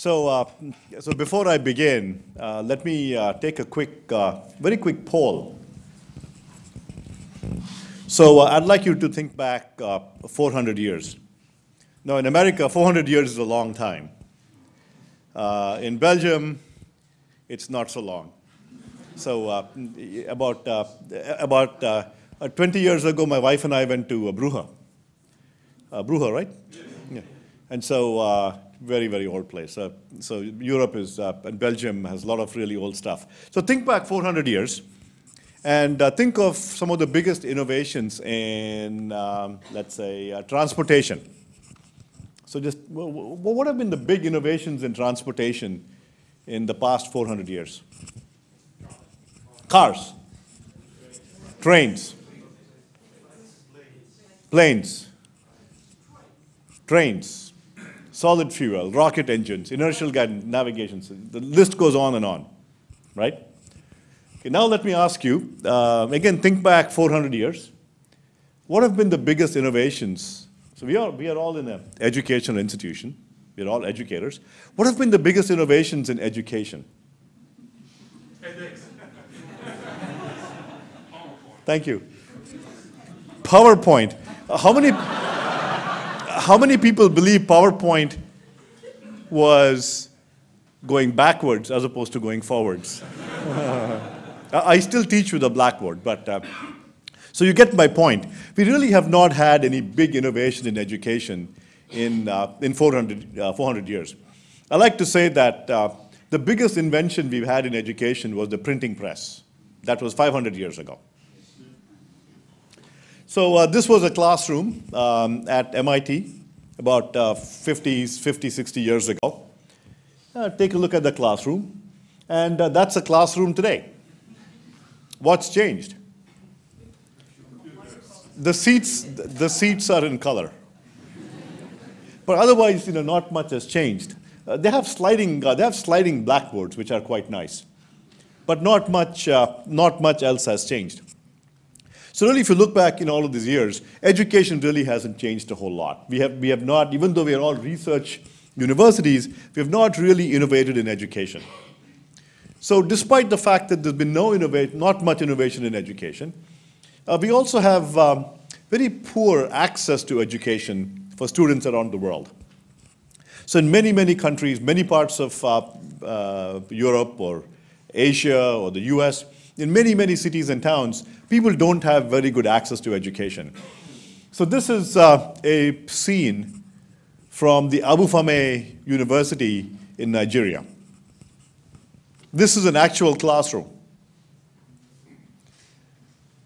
So, uh, so before I begin, uh, let me uh, take a quick, uh, very quick poll. So uh, I'd like you to think back uh, 400 years. Now in America, 400 years is a long time. in Belgium, it's not so long. So about, about 20 years ago, my wife and I went to Brugge. Brugge, right? Yeah. And so very, very old place. Uh, so Europe is, uh, and Belgium has a lot of really old stuff. So think back 400 years and uh, think of some of the biggest innovations in, um, let's say, uh, transportation. So just, what have been the big innovations in transportation in the past 400 years? Cars, trains, planes, trains, solid fuel, rocket engines, inertial guidance, navigation. The list goes on and on, right? Okay, now let me ask you, uh, again, think back 400 years. What have been the biggest innovations? So we are, we are all in an educational institution. We're all educators. What have been the biggest innovations in education? Thank you. PowerPoint. How many? How many people believe PowerPoint was going backwards as opposed to going forwards? I still teach with a blackboard, but uh, so you get my point. We really have not had any big innovation in education in, uh, in 400, uh, 400 years. I like to say that uh, the biggest invention we've had in education was the printing press. That was 500 years ago. So uh, this was a classroom um, at MIT about uh, 50, 50, 60 years ago. Uh, take a look at the classroom. And uh, that's a classroom today. What's changed? The seats, the seats are in color. But otherwise, you know, not much has changed. Uh, they have sliding, uh, they have sliding blackboards, which are quite nice. But not much, uh, not much else has changed. So really, if you look back in all of these years, education really hasn't changed a whole lot. We have, we have not, even though we are all research universities, we have not really innovated in education. So despite the fact that there's been no innovate, not much innovation in education, uh, we also have um, very poor access to education for students around the world. So in many, many countries, many parts of uh, uh, Europe or Asia or the US, in many, many cities and towns, people don't have very good access to education. So this is uh, a scene from the Obafemi University in Nigeria. This is an actual classroom.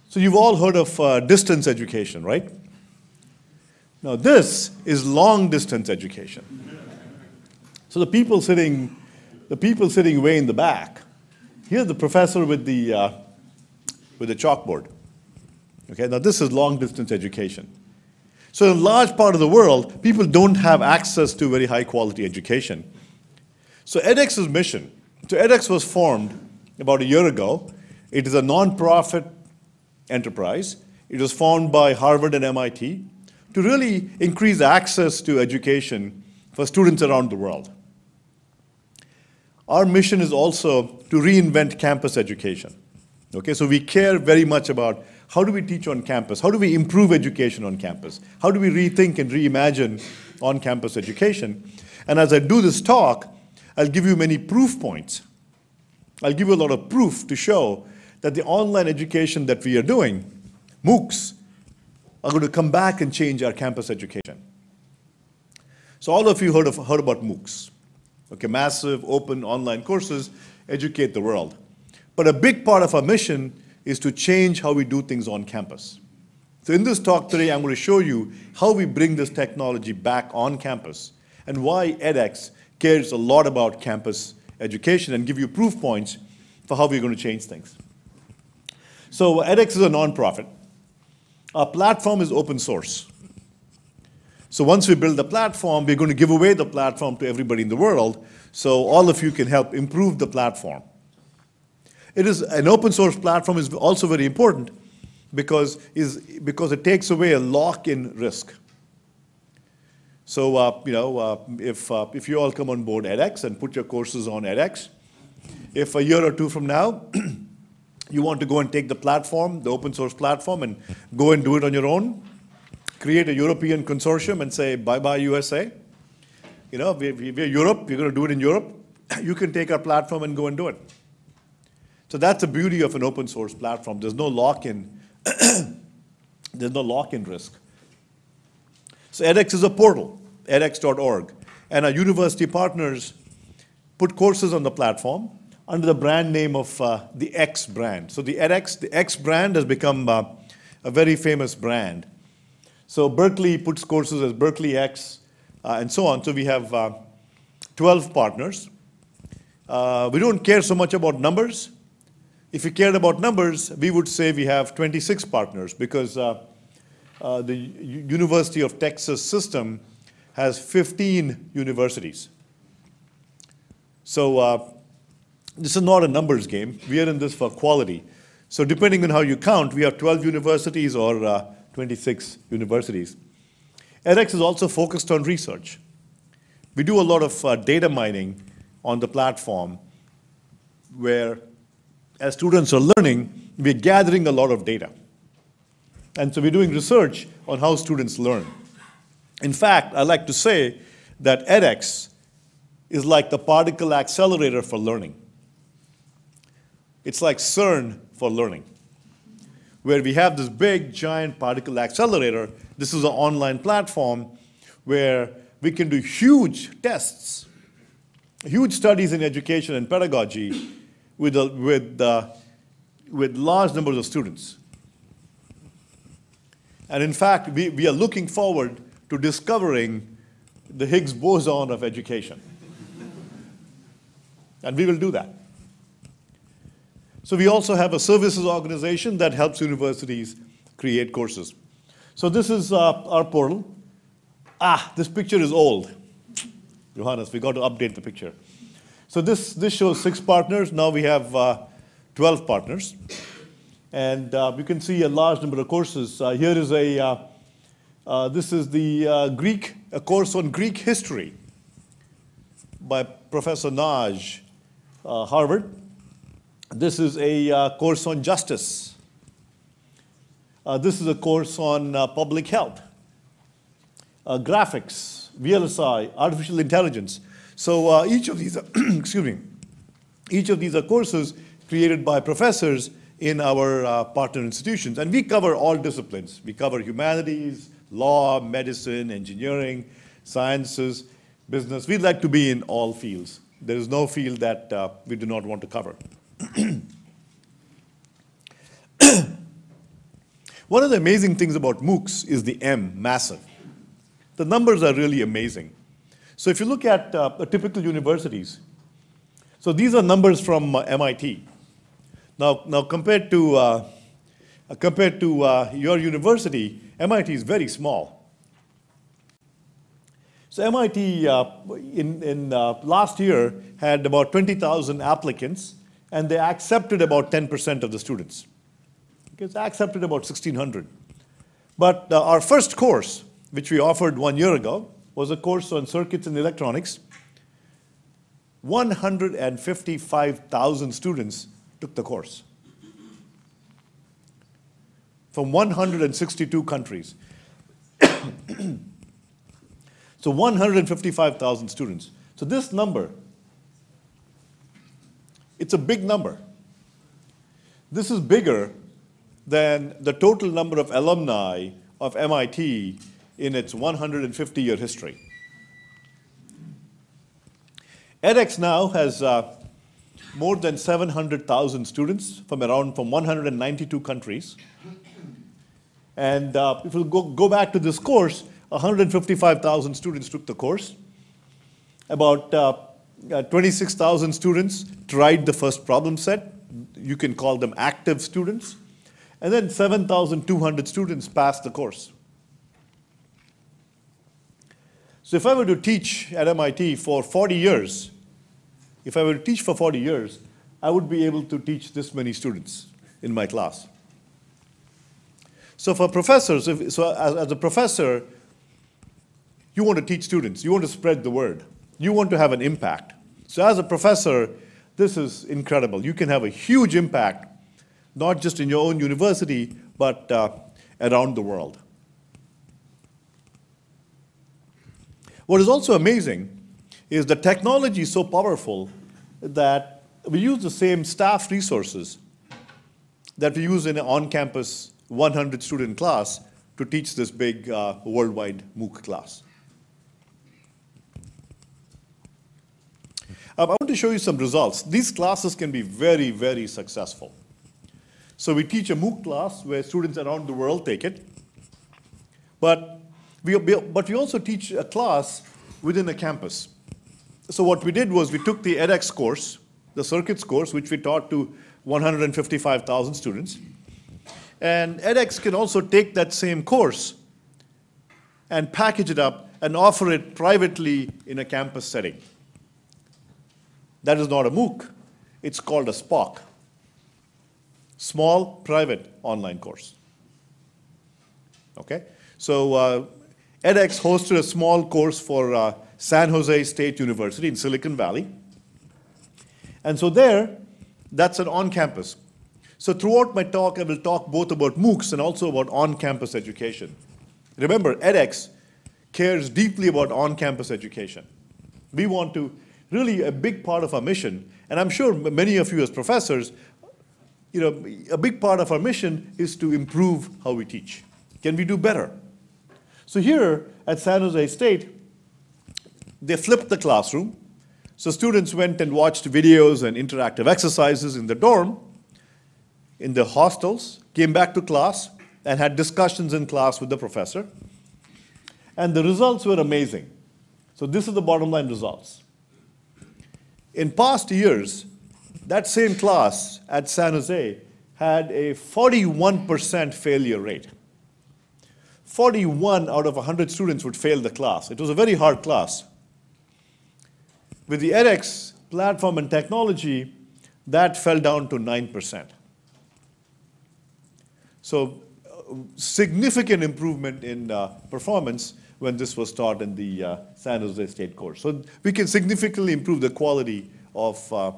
So you've all heard of uh, distance education, right? Now this is long distance education. So the people sitting, the people sitting way in the back Here's the professor with the, uh, with the chalkboard. Okay, now this is long distance education. So in a large part of the world, people don't have access to very high quality education. So edX's mission, so edX was formed about a year ago. It is a nonprofit enterprise. It was formed by Harvard and MIT to really increase access to education for students around the world. Our mission is also to reinvent campus education. Okay, so we care very much about how do we teach on campus? How do we improve education on campus? How do we rethink and reimagine on-campus education? And as I do this talk, I'll give you many proof points. I'll give you a lot of proof to show that the online education that we are doing, MOOCs, are going to come back and change our campus education. So all of you heard, of, heard about MOOCs. Okay, massive open online courses educate the world. But a big part of our mission is to change how we do things on campus. So in this talk today, I'm going to show you how we bring this technology back on campus and why edX cares a lot about campus education and give you proof points for how we're going to change things. So edX is a nonprofit. Our platform is open source. So once we build the platform, we're going to give away the platform to everybody in the world, so all of you can help improve the platform. It is an open source platform is also very important because, is, because it takes away a lock-in risk. So, uh, you know, uh, if, uh, if you all come on board edX and put your courses on edX, if a year or two from now, you want to go and take the platform, the open source platform, and go and do it on your own, create a European consortium and say, bye-bye USA. You know, we, we, we're Europe, we're going to do it in Europe. You can take our platform and go and do it. So that's the beauty of an open source platform. There's no lock-in, there's no lock-in risk. So edX is a portal, edX.org. And our university partners put courses on the platform under the brand name of uh, the X brand. So the edX, the X brand has become uh, a very famous brand. So Berkeley puts courses as Berkeley X uh, and so on. So we have uh, 12 partners. Uh, we don't care so much about numbers. If we cared about numbers, we would say we have 26 partners because uh, uh, the University of Texas system has 15 universities. So uh, this is not a numbers game. We are in this for quality. So depending on how you count, we have 12 universities or 26 universities. edX is also focused on research. We do a lot of uh, data mining on the platform where as students are learning, we're gathering a lot of data. And so we're doing research on how students learn. In fact, I like to say that edX is like the particle accelerator for learning. It's like CERN for learning, where we have this big, giant particle accelerator. This is an online platform where we can do huge tests, huge studies in education and pedagogy with, a, with, uh, with large numbers of students. And in fact, we, we are looking forward to discovering the Higgs boson of education. and we will do that. So we also have a services organization that helps universities create courses. So this is uh, our portal. Ah, this picture is old. Johannes, we got to update the picture. So this, this shows six partners. Now we have uh, 12 partners. And uh, you can see a large number of courses. Uh, here is a, uh, uh this is the uh, Greek, a course on Greek history by Professor uh, Harvard. Uh, uh, this is a course on justice. this is a course on public health, graphics, VLSI, artificial intelligence. So each of these, excuse me, each of these are courses created by professors in our uh, partner institutions. And we cover all disciplines. We cover humanities, law, medicine, engineering, sciences, business. We'd like to be in all fields. There is no field that uh, we do not want to cover. One of the amazing things about MOOCs is the M, massive. The numbers are really amazing. So if you look at uh, typical universities, so these are numbers from uh, MIT. Now, now compared to, uh, compared to uh, your university, MIT is very small. So MIT uh, in, in uh, last year had about 20,000 applicants and they accepted about 10% of the students. Okay, they accepted about 1,600. But uh, our first course, which we offered one year ago, was a course on circuits and electronics. 155,000 students took the course from 162 countries. so 155,000 students. So this number, it's a big number. This is bigger than the total number of alumni of MIT in its 150-year history. edX now has uh, more than 700,000 students from around from 192 countries. And uh, if we go, go back to this course, 155,000 students took the course. About uh, uh, 26,000 students tried the first problem set. You can call them active students. And then 7,200 students passed the course. So if I were to teach at MIT for 40 years, if I were to teach for 40 years, I would be able to teach this many students in my class. So for professors, if, so as, as, a professor, You want to teach students, you want to spread the word, you want to have an impact. So, as a professor, this is incredible. You can have a huge impact, not just in your own university, but uh, around the world. What is also amazing is the technology is so powerful that we use the same staff resources that we use in an on-campus 100 student class to teach this big uh, worldwide MOOC class. Show you some results. These classes can be very, very successful. So we teach a MOOC class where students around the world take it. But we, but we also teach a class within a campus. So what we did was we took the edX course, the circuits course, which we taught to 155,000 students. And edX can also take that same course and package it up and offer it privately in a campus setting. That is not a MOOC. It's called a SPOC, Small Private Online Course. Okay? So uh, edX hosted a small course for uh, San Jose State University in Silicon Valley. And so there, that's an on-campus. So throughout my talk, I will talk both about MOOCs and also about on-campus education. Remember, edX cares deeply about on-campus education. We want to, really a big part of our mission, and I'm sure many of you as professors, you know, a big part of our mission is to improve how we teach. Can we do better? So here at San Jose State, they flipped the classroom. So students went and watched videos and interactive exercises in the dorm, in the hostels, came back to class, and had discussions in class with the professor. And the results were amazing. So this is the bottom line results. In past years, that same class at San Jose had a 41% failure rate. 41 out of 100 students would fail the class. It was a very hard class. With the edX platform and technology, that fell down to 9%. So uh, significant improvement in uh, performance when this was taught in the uh, San Jose State course. So we can significantly improve the quality of uh,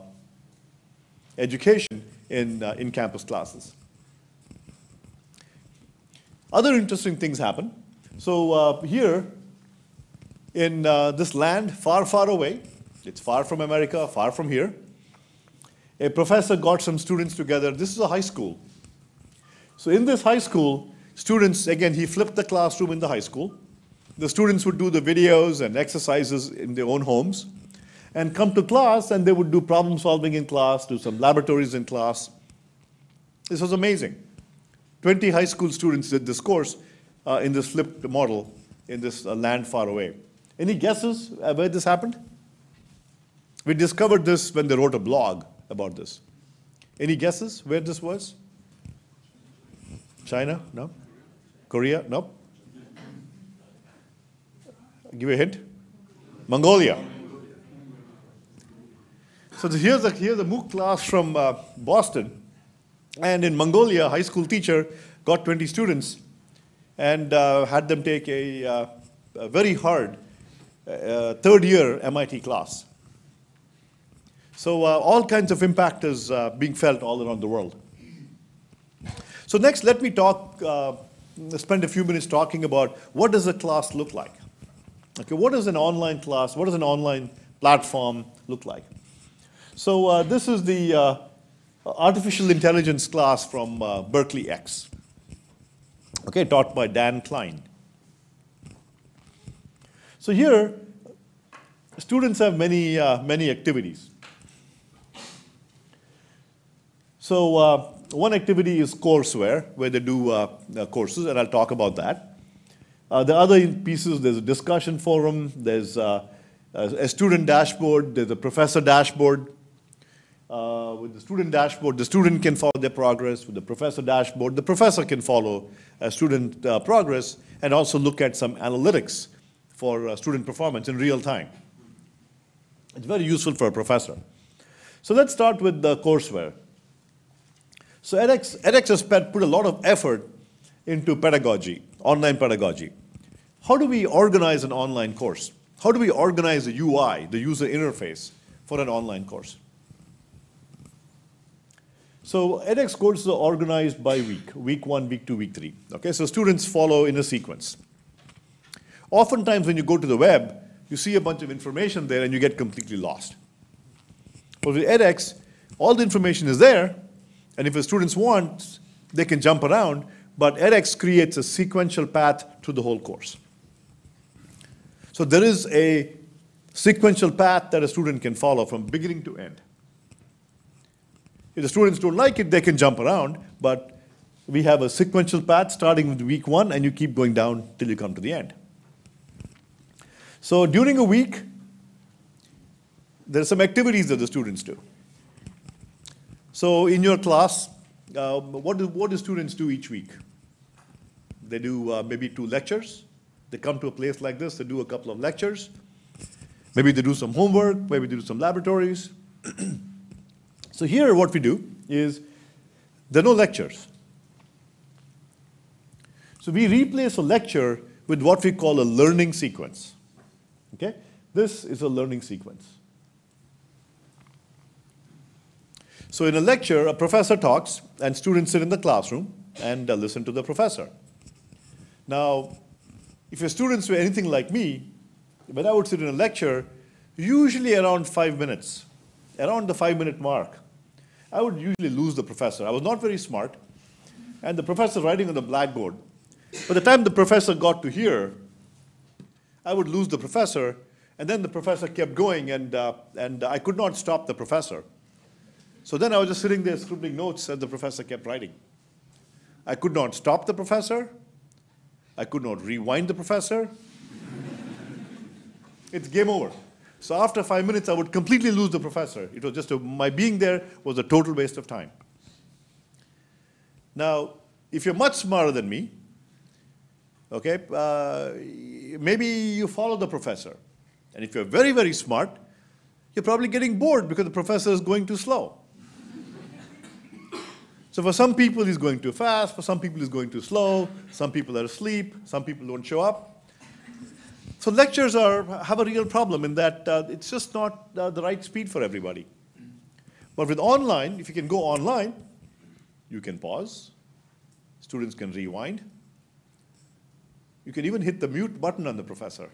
education in uh, in-campus classes. Other interesting things happen. So uh, here, in this land far, far away, it's far from America, far from here. A professor got some students together. This is a high school. So in this high school, students, again, he flipped the classroom in the high school. The students would do the videos and exercises in their own homes and come to class and they would do problem solving in class, do some laboratories in class. This was amazing. 20 high school students did this course uh, in this flipped model in this uh, land far away. Any guesses uh, where this happened? We discovered this when they wrote a blog about this. Any guesses where this was? China? No? Korea? No? Give a hint. Mongolia. So here's a, here's a MOOC class from uh, Boston. And in Mongolia, a high school teacher got 20 students and uh, had them take a, uh, a very hard uh, third year MIT class. So uh, all kinds of impact is uh, being felt all around the world. So next, let me talk, uh, spend a few minutes talking about what does a class look like? Okay, what is an online class? What does an online platform look like? So uh, this is the uh, artificial intelligence class from uh, Berkeley X, okay, taught by Dan Klein. So here, students have many, many activities. So uh, one activity is courseware, where they do uh, uh, courses, and I'll talk about that. Uh, the other pieces, there's a discussion forum, there's uh, a student dashboard, there's a professor dashboard. Uh, with the student dashboard, the student can follow their progress. With the professor dashboard, the professor can follow student progress and also look at some analytics for student performance in real time. It's very useful for a professor. So let's start with the courseware. So edX, edX has put a lot of effort into pedagogy, online pedagogy. how do we organize an online course? How do we organize the UI, the user interface, for an online course? So edX courses are organized by week, week one, week two, week three. Okay, so students follow in a sequence. Oftentimes when you go to the web, you see a bunch of information there and you get completely lost. But with edX, all the information is there, and if the students want, they can jump around, but edX creates a sequential path to the whole course. So there is a sequential path that a student can follow from beginning to end. If the students don't like it, they can jump around, but we have a sequential path starting with week one, and you keep going down till you come to the end. So during a week, there are some activities that the students do. So in your class, uh, what, do, what do students do each week? They do uh, maybe two lectures. They come to a place like this, they do a couple of lectures. Maybe they do some homework, maybe they do some laboratories. so here what we do is there are no lectures. So we replace a lecture with what we call a learning sequence. Okay? This is a learning sequence. So in a lecture, a professor talks and students sit in the classroom and listen to the professor. Now, if your students were anything like me, when I would sit in a lecture, usually around five minutes, around the five minute mark, I would usually lose the professor. I was not very smart, and the professor writing on the blackboard. By the time the professor got to here, I would lose the professor, and then the professor kept going, and, uh, and I could not stop the professor. So then I was just sitting there scribbling notes as the professor kept writing. I could not stop the professor. I could not rewind the professor. it's game over. So after five minutes, I would completely lose the professor. It was just a, my being there was a total waste of time. Now, if you're much smarter than me, okay, uh, maybe you follow the professor. And if you're very, very smart, you're probably getting bored because the professor is going too slow. So for some people, he's going too fast. For some people, he's going too slow. Some people are asleep. Some people don't show up. So lectures are, have a real problem in that uh, it's just not uh, the right speed for everybody. But with online, if you can go online, you can pause. Students can rewind. You can even hit the mute button on the professor.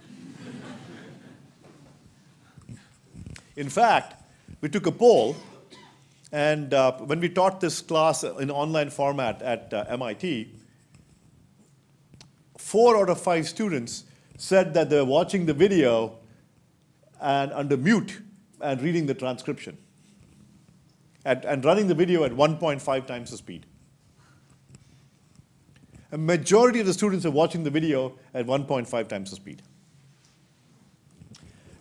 in fact, we took a poll and uh, when we taught this class in online format at uh, MIT, four out of five students said that they were watching the video and under mute and reading the transcription at, and running the video at 1.5 times the speed. A majority of the students are watching the video at 1.5 times the speed.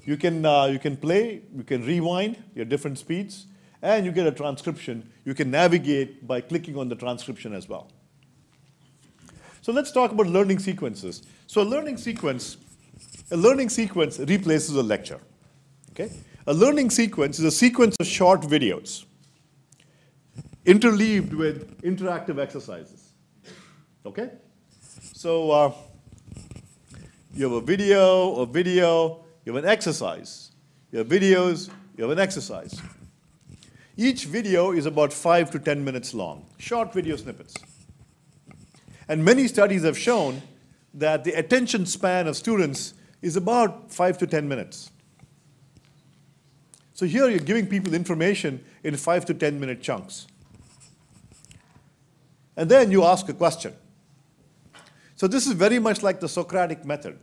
You can, uh, you can play, you can rewind your different speeds, and you get a transcription. You can navigate by clicking on the transcription as well. So let's talk about learning sequences. So a learning sequence, a learning sequence replaces a lecture. Okay? A learning sequence is a sequence of short videos interleaved with interactive exercises. Okay? So uh, you have a video, a video, you have an exercise. You have videos, you have an exercise. Each video is about five to 10 minutes long, short video snippets. And many studies have shown that the attention span of students is about five to 10 minutes. So here you're giving people information in five to 10 minute chunks. And then you ask a question. So this is very much like the Socratic method.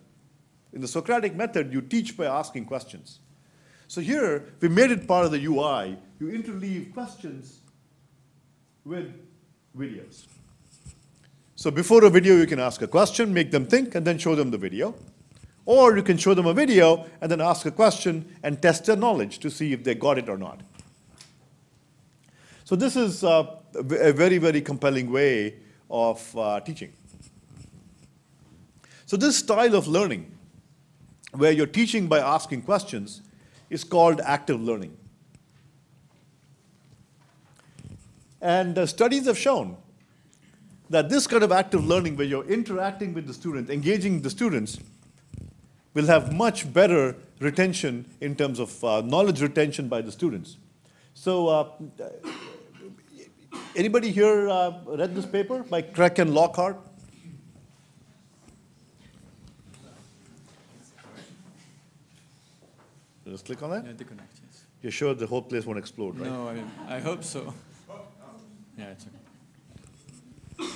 In the Socratic method, you teach by asking questions. So here, we made it part of the UI. You interleave questions with videos. So before a video, you can ask a question, make them think, and then show them the video. Or you can show them a video and then ask a question and test their knowledge to see if they got it or not. So this is uh, a very, very compelling way of uh, teaching. So this style of learning, where you're teaching by asking questions, is called active learning. And uh, studies have shown that this kind of active learning where you're interacting with the students, engaging the students, will have much better retention in terms of uh, knowledge retention by the students. So uh, anybody here uh, read this paper by Craik and Lockhart? Just click on that? Yeah, disconnect, yes. You're sure the whole place won't explode, right? No, I, I hope so. Yeah, it's okay.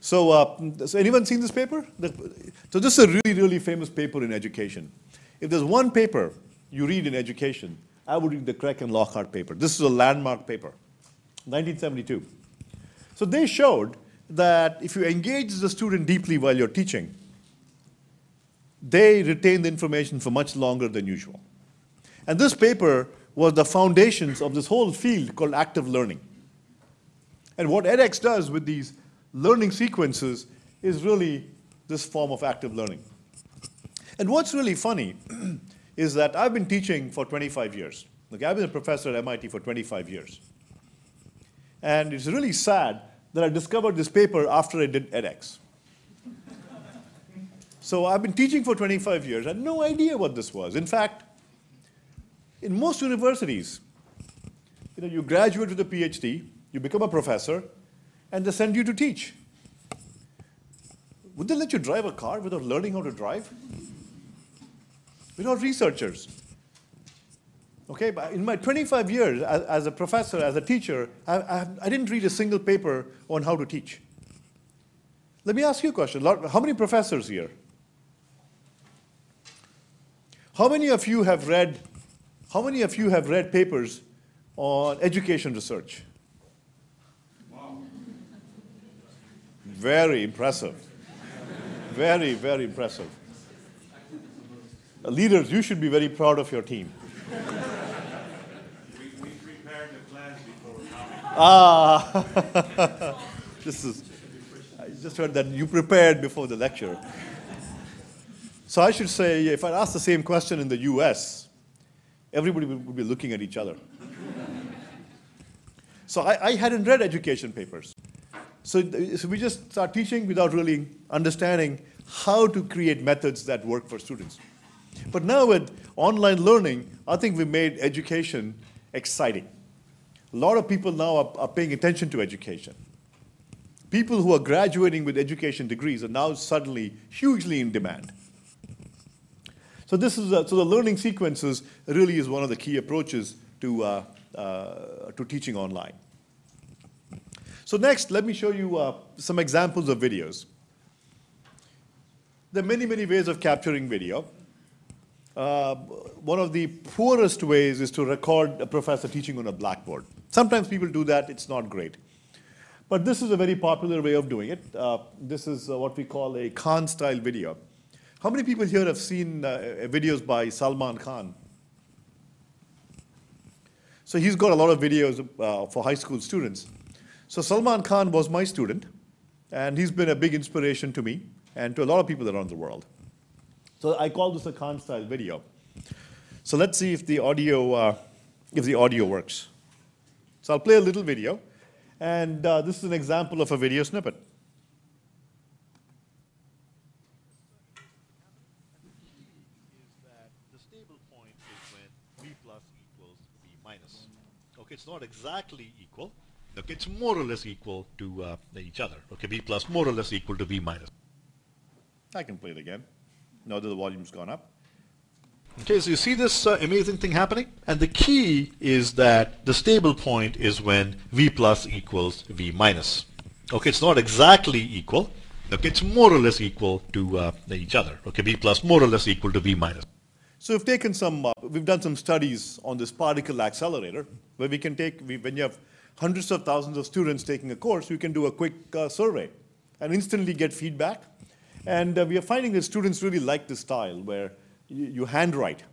So, uh, so anyone seen this paper? The- So this is a really, really famous paper in education. If there's one paper you read in education, I would read the Craik and Lockhart paper. This is a landmark paper, 1972. So they showed that if you engage the student deeply while you're teaching, they retain the information for much longer than usual. And this paper was the foundations of this whole field called active learning. And what edX does with these learning sequences is really this form of active learning. And what's really funny is that I've been teaching for 25 years. Okay, I've been a professor at MIT for 25 years. And it's really sad that I discovered this paper after I did edX. So I've been teaching for 25 years. I had no idea what this was. In fact, in most universities, you know, you graduate with a PhD, you become a professor, and they send you to teach. Would they let you drive a car without learning how to drive? We're not researchers. Okay, but in my 25 years as, as a professor, as a teacher, I, I, I didn't read a single paper on how to teach. Let me ask you a question. How many professors here? How many of you have read, how many of you have read papers on education research? Very impressive. Very, very impressive. Leaders, you should be very proud of your team. We, we prepared the class before. Ah, this is, I just heard that you prepared before the lecture. So I should say, if I ask the same question in the US, everybody would be looking at each other. So I, I hadn't read education papers. So, so we just start teaching without really understanding how to create methods that work for students. But now with online learning, I think we made education exciting. A lot of people now are, are paying attention to education. People who are graduating with education degrees are now suddenly hugely in demand. So this is a, so the learning sequences really is one of the key approaches to uh, uh, to teaching online. So next, let me show you uh, some examples of videos. There are many, many ways of capturing video. Uh, one of the poorest ways is to record a professor teaching on a blackboard. Sometimes people do that, it's not great. But this is a very popular way of doing it. Uh, this is uh, what we call a Khan style video. How many people here have seen uh, videos by Salman Khan? So he's got a lot of videos uh, for high school students. So Salman Khan was my student, and he's been a big inspiration to me and to a lot of people around the world. So I call this a Khan style video. So let's see if the audio, uh, if the audio works. So I'll play a little video, and uh, this is an example of a video snippet. is that the stable point is when v plus equals v minus. Okay, it's not exactly equal. Okay, it's more or less equal to uh, each other. Okay, v plus more or less equal to v minus. I can play it again. Now that the volume's gone up. Okay, so you see this uh, amazing thing happening? And the key is that the stable point is when v plus equals v minus. Okay, it's not exactly equal. Okay, it's more or less equal to uh, each other. Okay, v plus more or less equal to v minus. So we've taken some, uh, we've done some studies on this particle accelerator, where we can take, we, when you have hundreds of thousands of students taking a course, you can do a quick uh, survey and instantly get feedback. And uh, we are finding that students really like this style, where you, you handwrite,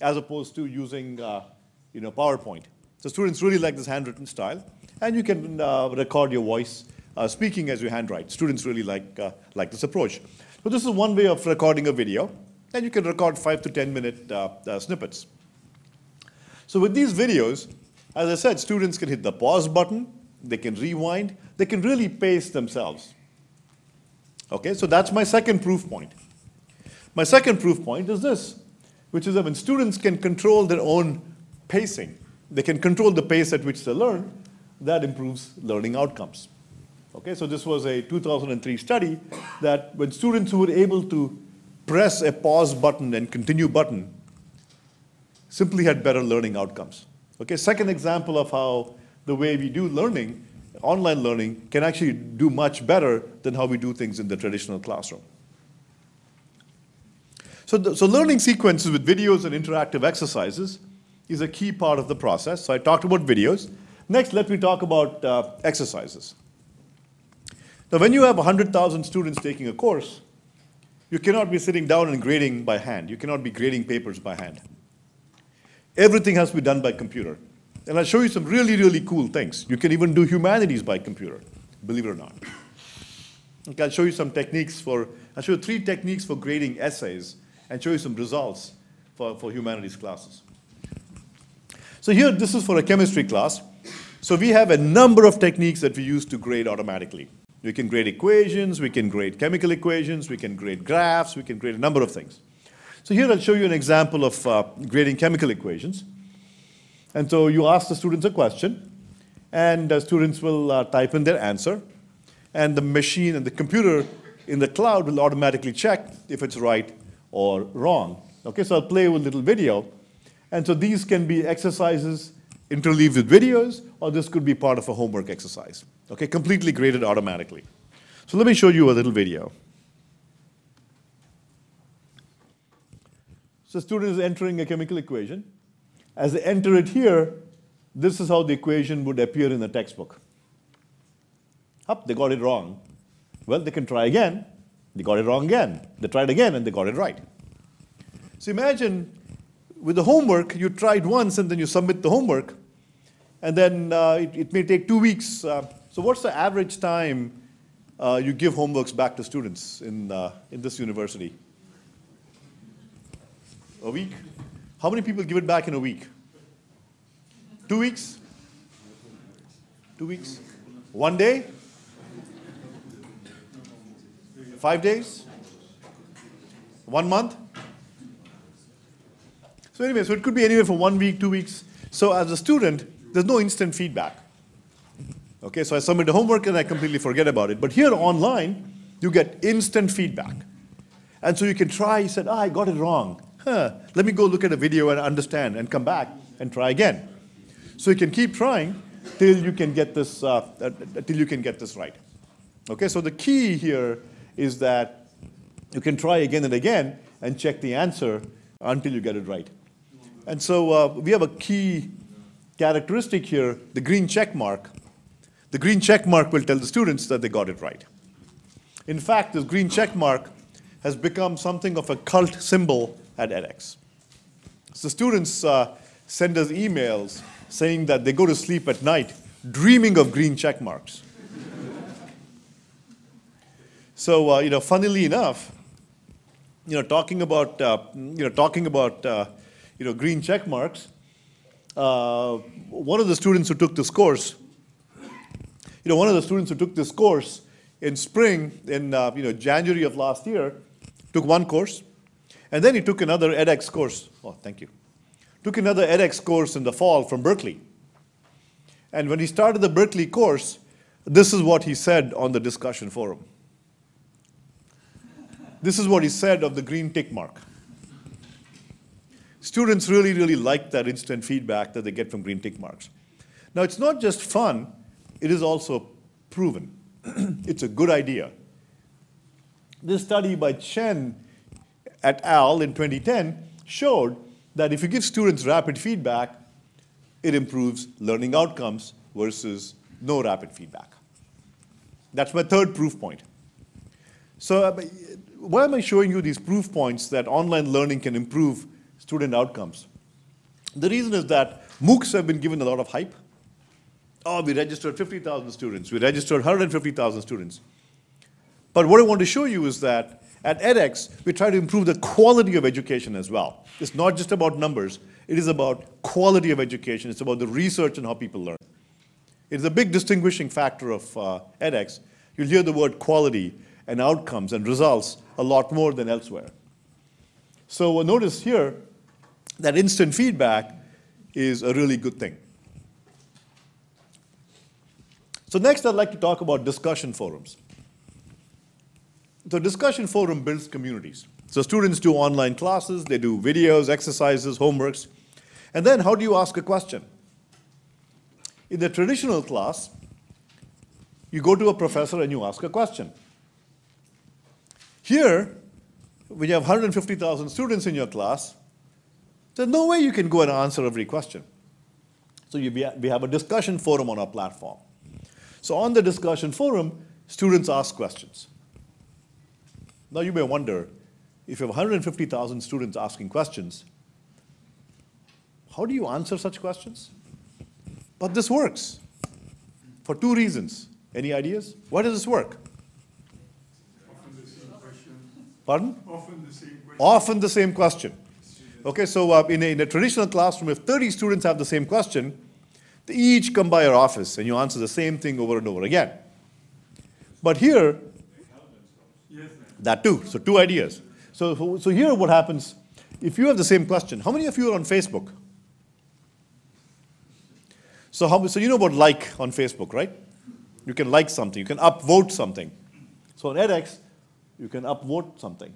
as opposed to using, uh, you know, PowerPoint. So students really like this handwritten style, and you can uh, record your voice uh, speaking as you handwrite. Students really like, like this approach. So this is one way of recording a video, and you can record five to 10 minute uh, uh, snippets. So with these videos, as I said, students can hit the pause button, they can rewind, they can really pace themselves. Okay, so that's my second proof point. My second proof point is this, which is that when students can control their own pacing, they can control the pace at which they learn, that improves learning outcomes. Okay, so this was a 2003 study that when students who were able to press a pause button and continue button simply had better learning outcomes. Okay, second example of how the way we do learning, online learning, can actually do much better than how we do things in the traditional classroom. So, the, so learning sequences with videos and interactive exercises is a key part of the process. So I talked about videos. Next, let me talk about uh, exercises. Now, when you have 100,000 students taking a course, you cannot be sitting down and grading by hand. You cannot be grading papers by hand. Everything has to be done by computer. And I'll show you some really, really cool things. You can even do humanities by computer, believe it or not. Okay, I'll show you some techniques for, I'll show you three techniques for grading essays and show you some results for, for humanities classes. So here, this is for a chemistry class. So we have a number of techniques that we use to grade automatically. We can grade equations, we can grade chemical equations, we can grade graphs, we can grade a number of things. So here I'll show you an example of uh, grading chemical equations. And so you ask the students a question, and the students will uh, type in their answer, and the machine and the computer in the cloud will automatically check if it's right or wrong. Okay, so I'll play a little video. And so these can be exercises interleaved with videos, or this could be part of a homework exercise. Okay, completely graded automatically. So let me show you a little video. So student is entering a chemical equation. As they enter it here, this is how the equation would appear in the textbook. Up, they got it wrong. Well, they can try again. They got it wrong again. They tried again and they got it right. So imagine with the homework, you tried once and then you submit the homework, and then uh, it, it, may take two weeks. Uh, so what's the average time uh, you give homeworks back to students in, uh, in this university? A week? How many people give it back in a week? Two weeks? Two weeks? One day? Five days? One month? So anyway, so it could be anywhere from one week, two weeks. So as a student, there's no instant feedback. Okay, so I submit the homework and I completely forget about it. But here online, you get instant feedback. And so you can try, you said, ah, I got it wrong. Huh, let me go look at a video and understand and come back and try again. So you can keep trying till you can get this, uh, uh, till you can get this right. Okay, so the key here is that you can try again and again and check the answer until you get it right. And so uh, we have a key characteristic here, the green check mark. The green check mark will tell the students that they got it right. In fact, this green check mark has become something of a cult symbol at edX. So students uh, send us emails saying that they go to sleep at night dreaming of green check marks. so, uh, you know, funnily enough, you know, talking about, uh, you know, talking about, uh, you know, green check marks, uh, one of the students who took this course, you know, one of the students who took this course in spring, in, uh, you know, January of last year, took one course, and then he took another edX course. Oh, thank you. Took another edX course in the fall from Berkeley. And when he started the Berkeley course, this is what he said on the discussion forum. This is what he said of the green tick mark. Students really, really like that instant feedback that they get from green tick marks. Now, it's not just fun, it is also proven. it's a good idea. This study by Chen et al. in 2010 showed that if you give students rapid feedback, it improves learning outcomes versus no rapid feedback. That's my third proof point. So uh, why am I showing you these proof points that online learning can improve student outcomes? The reason is that MOOCs have been given a lot of hype. Oh, we registered 50,000 students. We registered 150,000 students. But what I want to show you is that at edX, we try to improve the quality of education as well. It's not just about numbers. It is about quality of education. It's about the research and how people learn. It's a big distinguishing factor of uh, edX. You'll hear the word quality and outcomes and results a lot more than elsewhere. So notice here that instant feedback is a really good thing. So next I'd like to talk about discussion forums. The discussion forum builds communities. So students do online classes, they do videos, exercises, homeworks. And then how do you ask a question? In the traditional class, you go to a professor and you ask a question. Here, when you have 150,000 students in your class, there's no way you can go and answer every question. So you, we have a discussion forum on our platform. So on the discussion forum, students ask questions. Now you may wonder, if you have 150,000 students asking questions, how do you answer such questions? But this works for two reasons. Any ideas? Why does this work? Often the same question. Pardon? Often the same question. Often the same question. Okay, so uh, in, a, in a traditional classroom, if 30 students have the same question, they each come by your office and you answer the same thing over and over again. But here, that too. So two ideas. So, so here what happens, if you have the same question, how many of you are on Facebook? So, how, so you know about like on Facebook, right? You can like something, you can upvote something. So on edX, you can upvote something.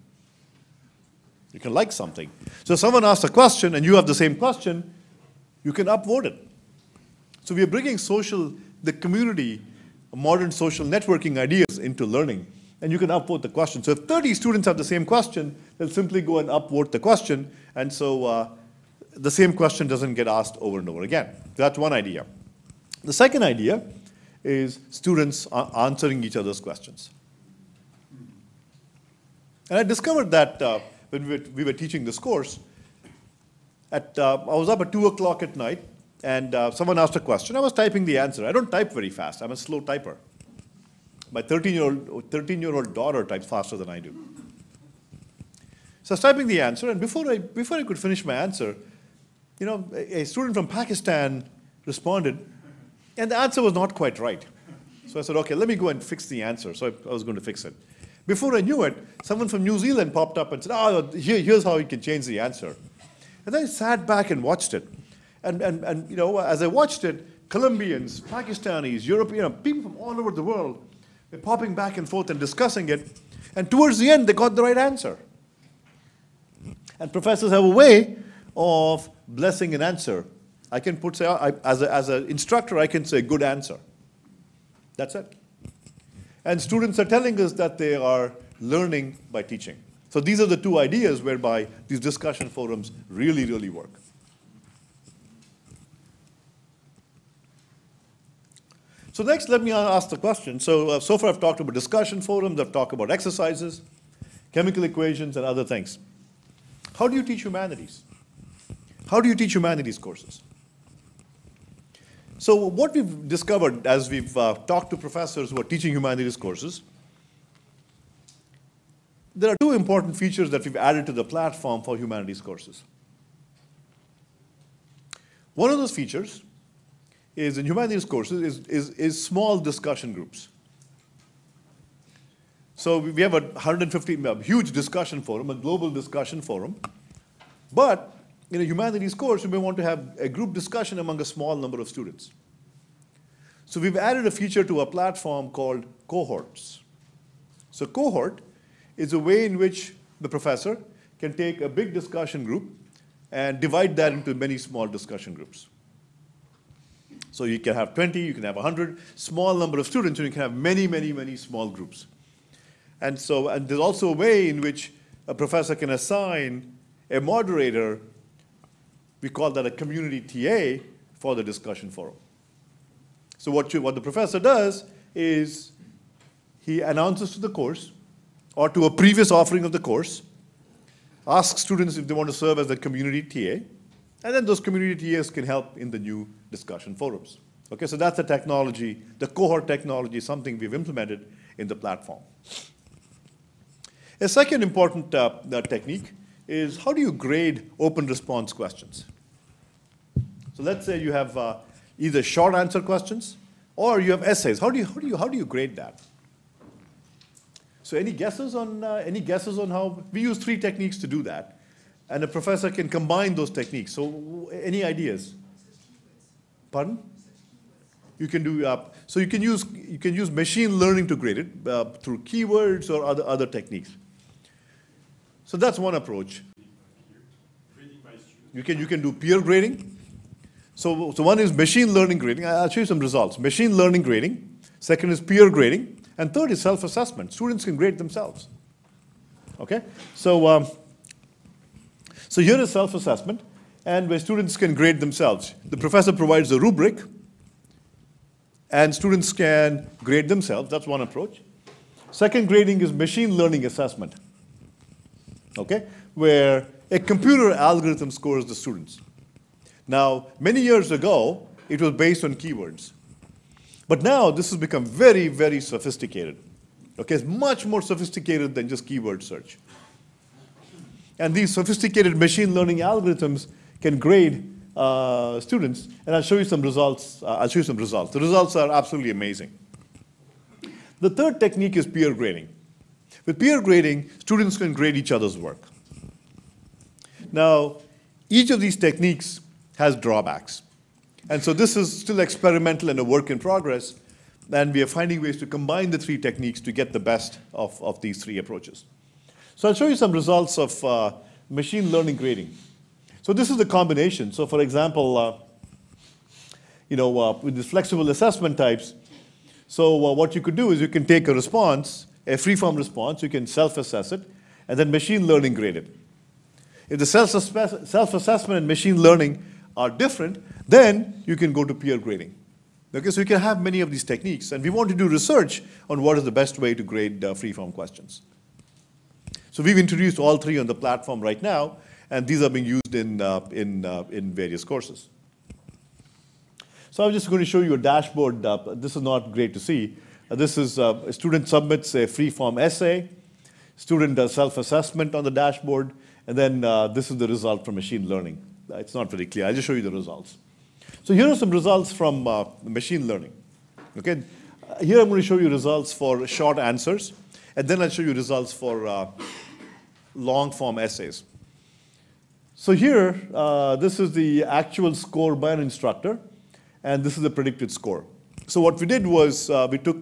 You can like something. So someone asks a question and you have the same question, you can upvote it. So we are bringing social, the community, modern social networking ideas into learning. And you can upvote the question. So if 30 students have the same question, they'll simply go and upvote the question. And so uh, the same question doesn't get asked over and over again. That's one idea. The second idea is students answering each other's questions. And I discovered that uh, when we were, we were, teaching this course, at, uh, I was up at 2 o'clock at night, and uh, someone asked a question. I was typing the answer. I don't type very fast. I'm a slow typer. My 13-year-old 13 year old daughter types faster than I do. So I was typing the answer, and before I, before I could finish my answer, you know, a, a student from Pakistan responded, and the answer was not quite right. So I said, okay, let me go and fix the answer. So I, I was going to fix it. Before I knew it, someone from New Zealand popped up and said, oh, here, here's how you can change the answer. And I sat back and watched it. And, and, and you know, as I watched it, Colombians, Pakistanis, European, you know, people from all over the world were popping back and forth and discussing it. And towards the end, they got the right answer. And professors have a way of blessing an answer. I can put, say, I, as an as a instructor, I can say good answer. That's it. And students are telling us that they are learning by teaching. So these are the two ideas whereby these discussion forums really, really work. So next, let me ask the question. So, uh, so far I've talked about discussion forums, I've talked about exercises, chemical equations, and other things. How do you teach humanities? How do you teach humanities courses? So what we've discovered as we've uh, talked to professors who are teaching humanities courses, there are two important features that we've added to the platform for humanities courses. One of those features is in humanities courses is, is, is small discussion groups. So we have a 150, a huge discussion forum, a global discussion forum. But in a humanities course, you may want to have a group discussion among a small number of students. So we've added a feature to our platform called cohorts. So cohort is a way in which the professor can take a big discussion group and divide that into many small discussion groups. So you can have 20, you can have 100, small number of students, and you can have many, many, many small groups. And so, and there's also a way in which a professor can assign a moderator, we call that a community TA for the discussion forum. So what, you, what the professor does is he announces to the course or to a previous offering of the course, asks students if they want to serve as a community TA, and then those community TAs can help in the new discussion forums. Okay, so that's the technology, the cohort technology, something we've implemented in the platform. A second important uh, uh, technique is how do you grade open response questions? So let's say you have uh, either short answer questions or you have essays. How do you, how do you, how do you grade that? So any guesses on, uh, any guesses on how, we use three techniques to do that. And a professor can combine those techniques. So any ideas? Pardon? You can do, uh, so you can use, you can use machine learning to grade it uh, through keywords or other, other techniques. So that's one approach. You can, you can do peer grading. So, so one is machine learning grading. I'll show you some results. Machine learning grading. Second is peer grading. And third is self-assessment. Students can grade themselves. Okay? So, um, so here is self-assessment, and where students can grade themselves. The professor provides a rubric, and students can grade themselves. That's one approach. Second grading is machine learning assessment okay, where a computer algorithm scores the students. Now, many years ago, it was based on keywords. But now this has become very, very sophisticated. Okay, it's much more sophisticated than just keyword search. And these sophisticated machine learning algorithms can grade uh, students, and I'll show you some results. Uh, I'll show you some results. The results are absolutely amazing. The third technique is peer grading. With peer grading, students can grade each other's work. Now, each of these techniques has drawbacks. And so this is still experimental and a work in progress, and we are finding ways to combine the three techniques to get the best of, of these three approaches. So I'll show you some results of uh, machine learning grading. So this is the combination. So for example, uh, you know, uh, with these flexible assessment types, so uh, what you could do is you can take a response, a free-form response, you can self-assess it, and then machine learning grade it. If the self- self-assessment and machine learning are different, then you can go to peer grading. Okay, so you can have many of these techniques, and we want to do research on what is the best way to grade uh, free-form questions. So we've introduced all three on the platform right now, and these are being used in, uh, in, uh, in various courses. So I'm just going to show you a dashboard. Uh, this is not great to see. Uh, this is uh, a student submits a free-form essay. Student does self-assessment on the dashboard, and then this is the result from machine learning. It's not very clear. I'll just show you the results. So here are some results from uh, machine learning. Okay, here I'm going to show you results for short answers, and then I'll show you results for uh, long-form essays. So here, uh, this is the actual score by an instructor, and this is the predicted score. So what we did was uh, we took,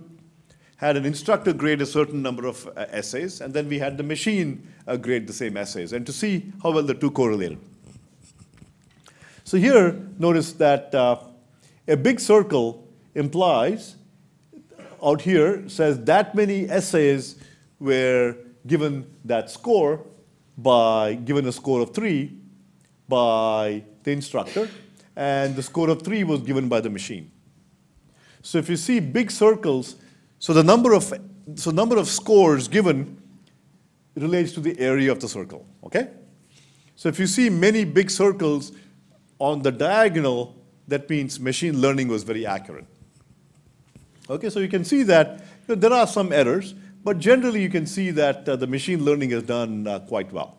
had an instructor grade a certain number of uh, essays, and then we had the machine uh, grade the same essays, and to see how well the two correlated. So here, notice that uh, a big circle implies, out here, says that many essays were given that score by, given a score of three by the instructor, and the score of three was given by the machine. So if you see big circles, so the number of, so number of scores given relates to the area of the circle, okay? So if you see many big circles on the diagonal, that means machine learning was very accurate. Okay, so you can see that you know, there are some errors, but generally you can see that uh, the machine learning has done uh, quite well.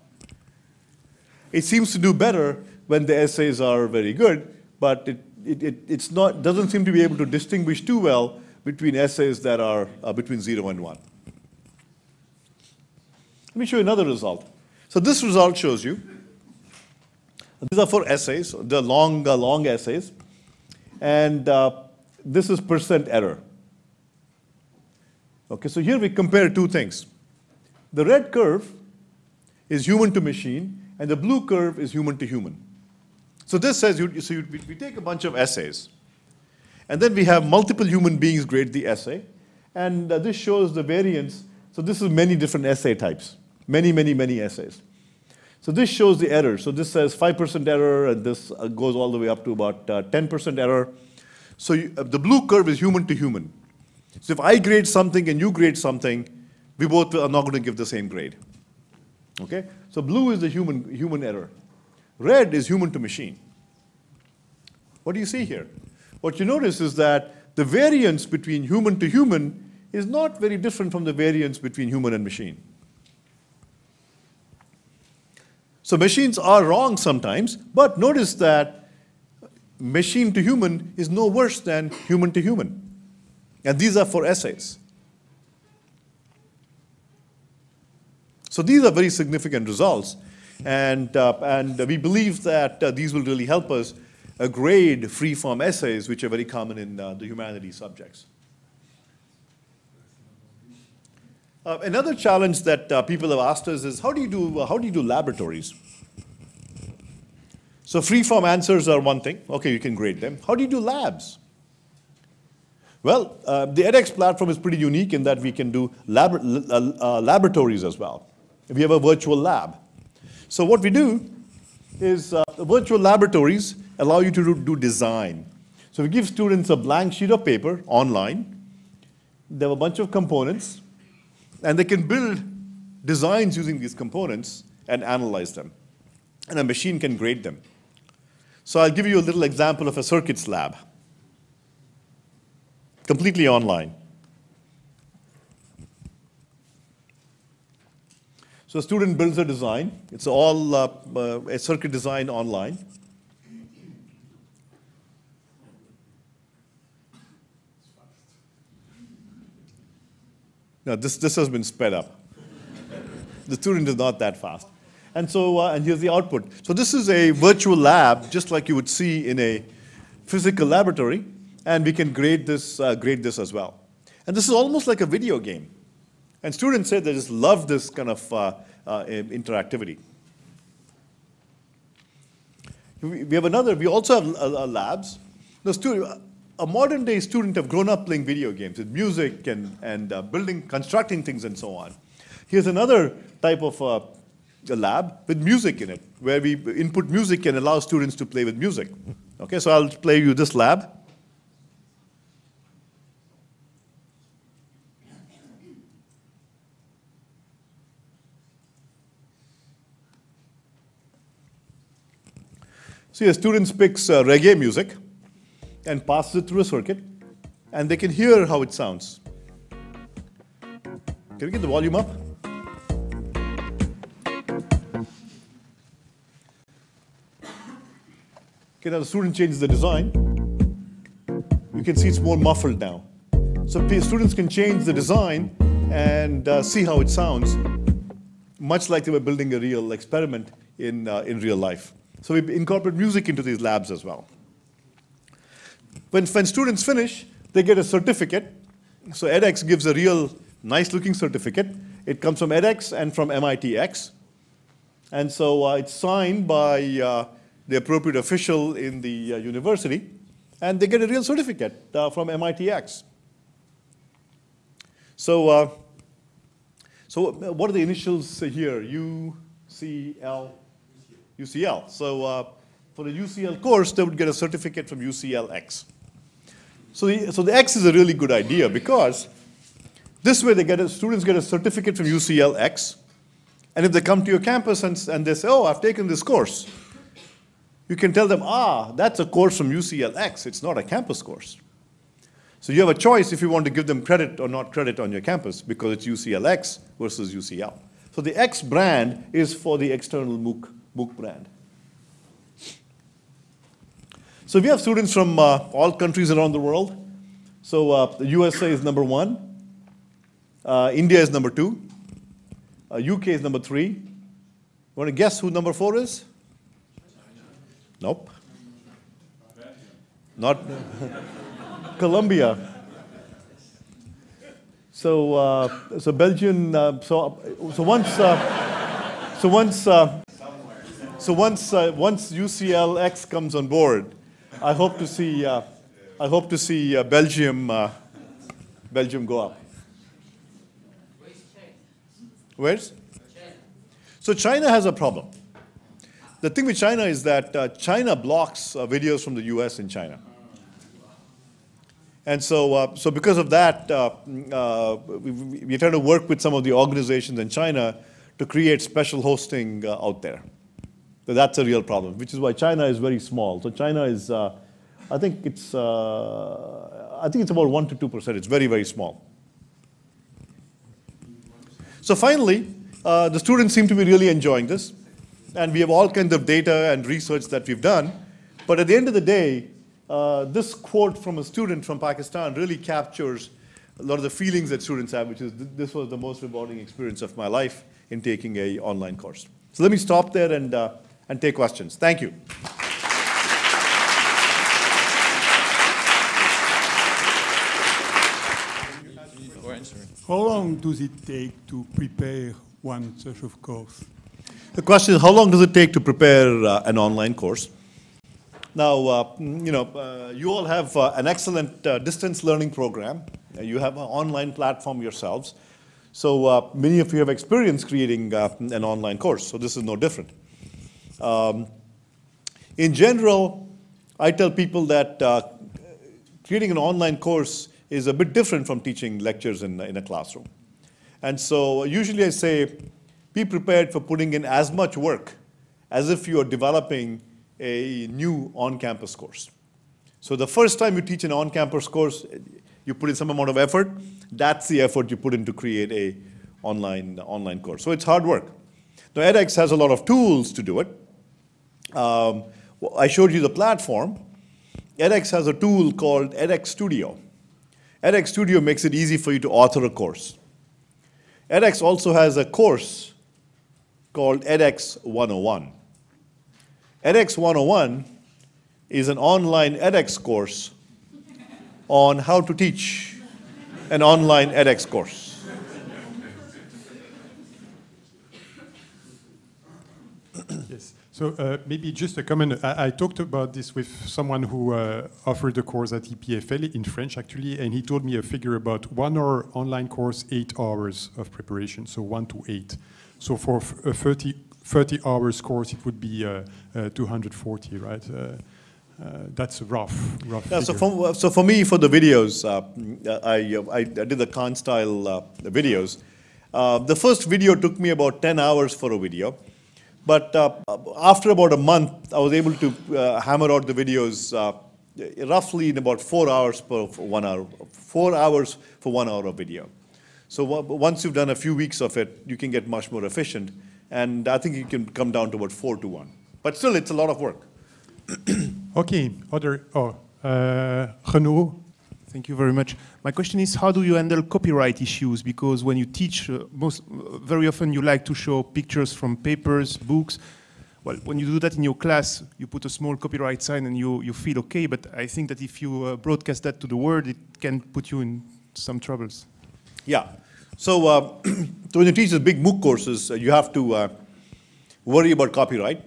It seems to do better when the essays are very good, but it, it, it it's not, doesn't seem to be able to distinguish too well between essays that are uh, between zero and one. Let me show you another result. So this result shows you, these are for essays, the long, uh, long essays, and uh, this is percent error. Okay, so here we compare two things. The red curve is human to machine, and the blue curve is human to human. So this says, you, so you, we, take a bunch of essays, and then we have multiple human beings grade the essay, and uh, this shows the variance. So this is many different essay types, many, many, many essays. So this shows the error. So this says 5% error, and this uh, goes all the way up to about uh, 10% error. So you, uh, the blue curve is human to human. So if I grade something and you grade something, we both are not going to give the same grade. Okay? So blue is the human, human error. Red is human to machine. What do you see here? What you notice is that the variance between human to human is not very different from the variance between human and machine. So machines are wrong sometimes, but notice that machine to human is no worse than human to human. And these are for essays. So these are very significant results. And, uh, and we believe that uh, these will really help us uh, grade free-form essays, which are very common in uh, the humanities subjects. Uh, another challenge that uh, people have asked us is how do you do, how do you do laboratories? So free-form answers are one thing. Okay, you can grade them. How do you do labs? Well, uh, the edX platform is pretty unique in that we can do lab uh, uh, laboratories as well. We have a virtual lab. So what we do is uh, virtual laboratories allow you to do, do design. So we give students a blank sheet of paper online. They have a bunch of components, and they can build designs using these components and analyze them. And a machine can grade them. So I'll give you a little example of a circuits lab, completely online. So a student builds a design. It's all uh, uh, a circuit design online. Now this, this has been sped up. the student is not that fast. And so, uh, and here's the output. So this is a virtual lab, just like you would see in a physical laboratory, and we can grade this, uh, grade this as well. And this is almost like a video game. And students say they just love this kind of uh, uh, interactivity. We have another, we also have uh, uh, labs. The student, a modern day student have grown up playing video games with music and, and uh, building, constructing things and so on. Here's another type of a lab with music in it, where we input music and allow students to play with music. Okay, so I'll play you this lab. See, a student picks uh, reggae music and passes it through a circuit, and they can hear how it sounds. Can we get the volume up? Okay, now the student changes the design. You can see it's more muffled now. So students can change the design and uh, see how it sounds, much like they were building a real experiment in, uh, in real life. So we incorporate music into these labs as well. When, when students finish, they get a certificate. So edX gives a real nice looking certificate. It comes from edX and from MITx. And so uh, it's signed by uh, the appropriate official in the uh, university, and they get a real certificate uh, from MITx. So, uh, so what are the initials here? UCL? UCL. So uh, for the UCL course, they would get a certificate from UCLX. So the, so the X is a really good idea because this way they get a, students get a certificate from UCLX, and if they come to your campus and, and they say, oh, I've taken this course, you can tell them, ah, that's a course from UCLX, it's not a campus course. So you have a choice if you want to give them credit or not credit on your campus because it's UCLX versus UCL. So the X brand is for the external MOOC, MOOC brand. So we have students from uh, all countries around the world. So uh, the USA is number one, uh, India is number two, UK uh, is number three. Want to guess who number four is? Nope. Not Colombia. So, uh, so Belgian. Uh, so, so once, so once, so once, once UCLX comes on board, I hope to see, uh, I hope to see uh, Belgium, uh, Belgium go up. Where's? So China has a problem. The thing with China is that uh, China blocks uh, videos from the US in China. And so, uh, so because of that, we, we're trying to work with some of the organizations in China to create special hosting out there. That's a real problem, which is why China is very small. So China is, uh, I think it's, uh, I think it's about one to two percent. It's very, very small. So finally, uh, the students seem to be really enjoying this, and we have all kinds of data and research that we've done. But at the end of the day, uh, this quote from a student from Pakistan really captures a lot of the feelings that students have, which is th this was the most rewarding experience of my life in taking a online course. So let me stop there and, uh, and take questions. Thank you. Go answer it. How long does it take to prepare one such of course? The question is, how long does it take to prepare uh, an online course? Now, uh, you know, uh, you all have uh, an excellent uh, distance learning program. Uh, you have an online platform yourselves. So uh, many of you have experience creating uh, an online course, so this is no different. Um, in general, I tell people that uh, creating an online course is a bit different from teaching lectures in, in a classroom. And so usually I say, be prepared for putting in as much work as if you are developing a new on-campus course. So the first time you teach an on-campus course, you put in some amount of effort. That's the effort you put in to create a online, online course. So it's hard work. Now edX has a lot of tools to do it. Um, I showed you the platform. edX has a tool called edX Studio. edX Studio makes it easy for you to author a course. edX also has a course called edX 101. edX 101 is an online edX course on how to teach an online edX course. Yes. So uh, maybe just a comment. I, I, talked about this with someone who uh, offered a course at EPFL in French, actually, and he told me a figure about one hour online course, eight hours of preparation, so one to eight. So for a 30, 30 hours course, it would be uh, uh 240, right? Uh, uh, that's a rough, rough Yeah, so for, so for me, for the videos, I, I, I did the Khan style videos. the first video took me about 10 hours for a video. But uh, after about a month, I was able to uh, hammer out the videos uh, roughly in about four hours per one hour, four hours for one hour of video. So once you've done a few weeks of it, you can get much more efficient. And I think you can come down to about four to one. But still, it's a lot of work. okay, other, oh, uh, Renaud, Thank you very much. My question is, how do you handle copyright issues? Because when you teach, uh, most uh, very often you like to show pictures from papers, books. Well, when you do that in your class, you put a small copyright sign and you, you feel okay, but I think that if you uh, broadcast that to the world, it can put you in some troubles. Yeah. So, uh, so when you teach these big MOOC courses, uh, you have to uh, worry about copyright.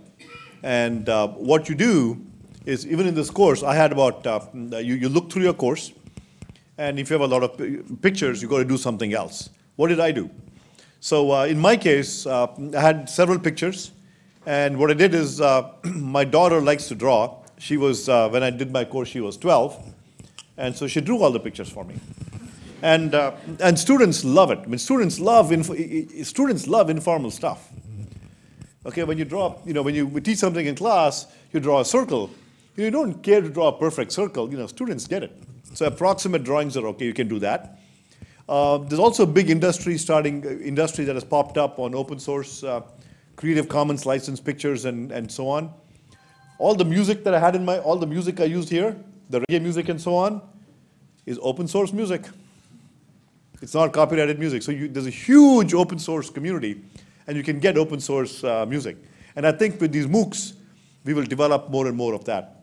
And what you do is, even in this course, I had about, you, you look through your course, and if you have a lot of pictures, you've got to do something else. What did I do? So uh, in my case, uh, I had several pictures. And what I did is, uh, my daughter likes to draw. She was, uh, when I did my course, she was 12. And so she drew all the pictures for me. And, uh, and students love it. I mean, students love, students love informal stuff. Okay, when you draw, you know, when you teach something in class, you draw a circle. You don't care to draw a perfect circle. You know, students get it. So approximate drawings are okay, you can do that. Uh, there's also a big industry starting, uh, industry that has popped up on open source, uh, Creative Commons licensed pictures and, and so on. All the music that I had in my, all the music I used here, the reggae music and so on, is open source music. It's not copyrighted music. So you, there's a huge open source community and you can get open source uh, music. And I think with these MOOCs, we will develop more and more of that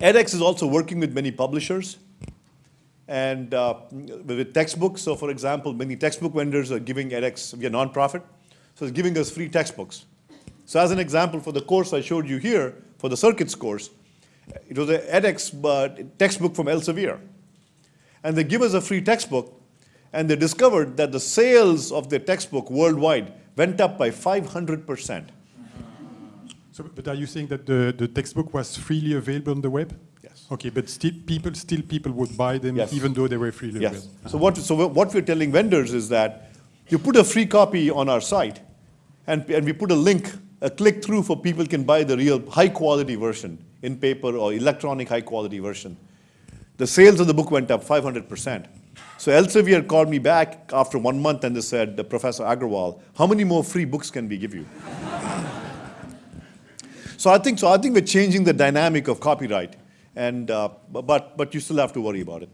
edX is also working with many publishers and uh, with textbooks. So for example, many textbook vendors are giving edX, we are nonprofit, so it's giving us free textbooks. So as an example, for the course I showed you here, for the circuits course, it was an edX uh, textbook from Elsevier. And they give us a free textbook, and they discovered that the sales of their textbook worldwide went up by 500 percent. So, but are you saying that the, the textbook was freely available on the web? Okay, but still people, still people would buy them yes. even though they were freely yes. So what, so what we're telling vendors is that you put a free copy on our site and, and we put a link, a click through for people can buy the real high quality version in paper or electronic high quality version. The sales of the book went up 500%. So Elsevier called me back after one month and they said, Professor Agarwal, how many more free books can we give you? So I think so. I think we're changing the dynamic of copyright, and uh, but but you still have to worry about it.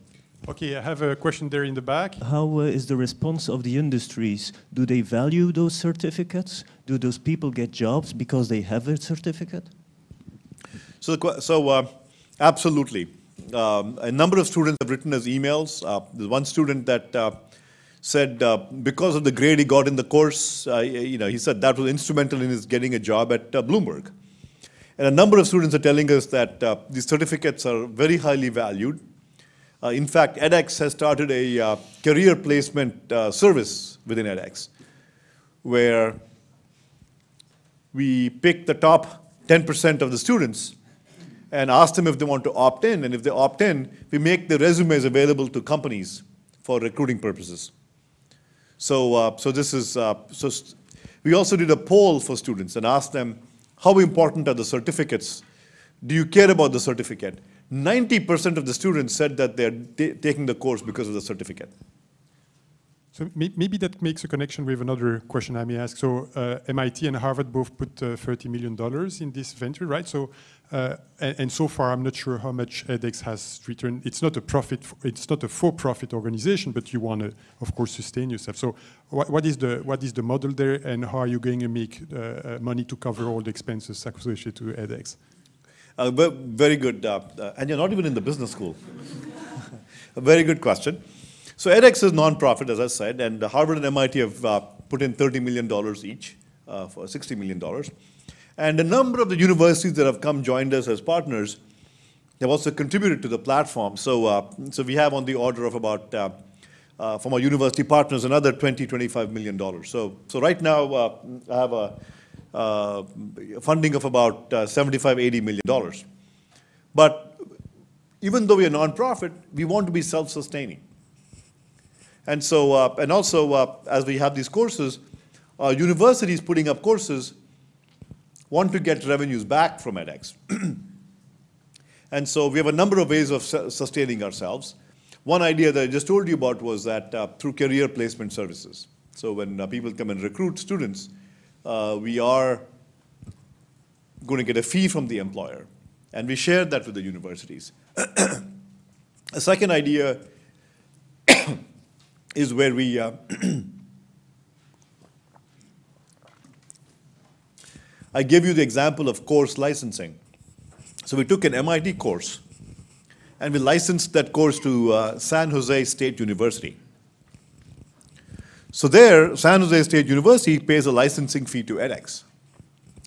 Okay, I have a question there in the back. How uh, is the response of the industries? Do they value those certificates? do those people get jobs because they have a certificate? So, so uh, absolutely. Um, a number of students have written us emails. Uh, there's one student that uh, said uh, because of the grade he got in the course, uh, you know, he said that was instrumental in his getting a job at uh, Bloomberg. And a number of students are telling us that uh, these certificates are very highly valued. Uh, in fact, edX has started a uh, career placement uh, service within edX, where we pick the top 10% of the students and ask them if they want to opt in. And if they opt in, we make the resumes available to companies for recruiting purposes. So, uh, so this is, uh, so we also did a poll for students and asked them, how important are the certificates? Do you care about the certificate? 90% of the students said that they're taking the course because of the certificate. So maybe that makes a connection with another question I may ask. So uh, MIT and Harvard both put uh, 30 million dollars in this venture, right? So uh, and, and so far, I'm not sure how much edX has returned. It's not a profit. It's not a for-profit organization, but you want to, of course, sustain yourself. So what, what is the what is the model there, and how are you going to make uh, uh, money to cover all the expenses associated to edX? Uh, very good. And you're not even in the business school. very good question. So edX is non-profit, as I said, and Harvard and MIT have uh, put in $30 million each uh, for $60 million. And a number of the universities that have come joined us as partners have also contributed to the platform. So, uh, so we have on the order of about, uh, uh, from our university partners, another $20, 25 million dollars. So, so right now, uh, I have a funding of about uh, 75, 80 million dollars. But even though we are nonprofit, we want to be self-sustaining. And so, uh, and also, uh, as we have these courses, uh, universities putting up courses want to get revenues back from edX. and so we have a number of ways of su- sustaining ourselves. One idea that I just told you about was that uh, through career placement services. So when uh, people come and recruit students, uh, we are going to get a fee from the employer, and we share that with the universities. a second idea is where we uh, I gave you the example of course licensing. So we took an MIT course and we licensed that course to uh, San Jose State University. So there, San Jose State University pays a licensing fee to edX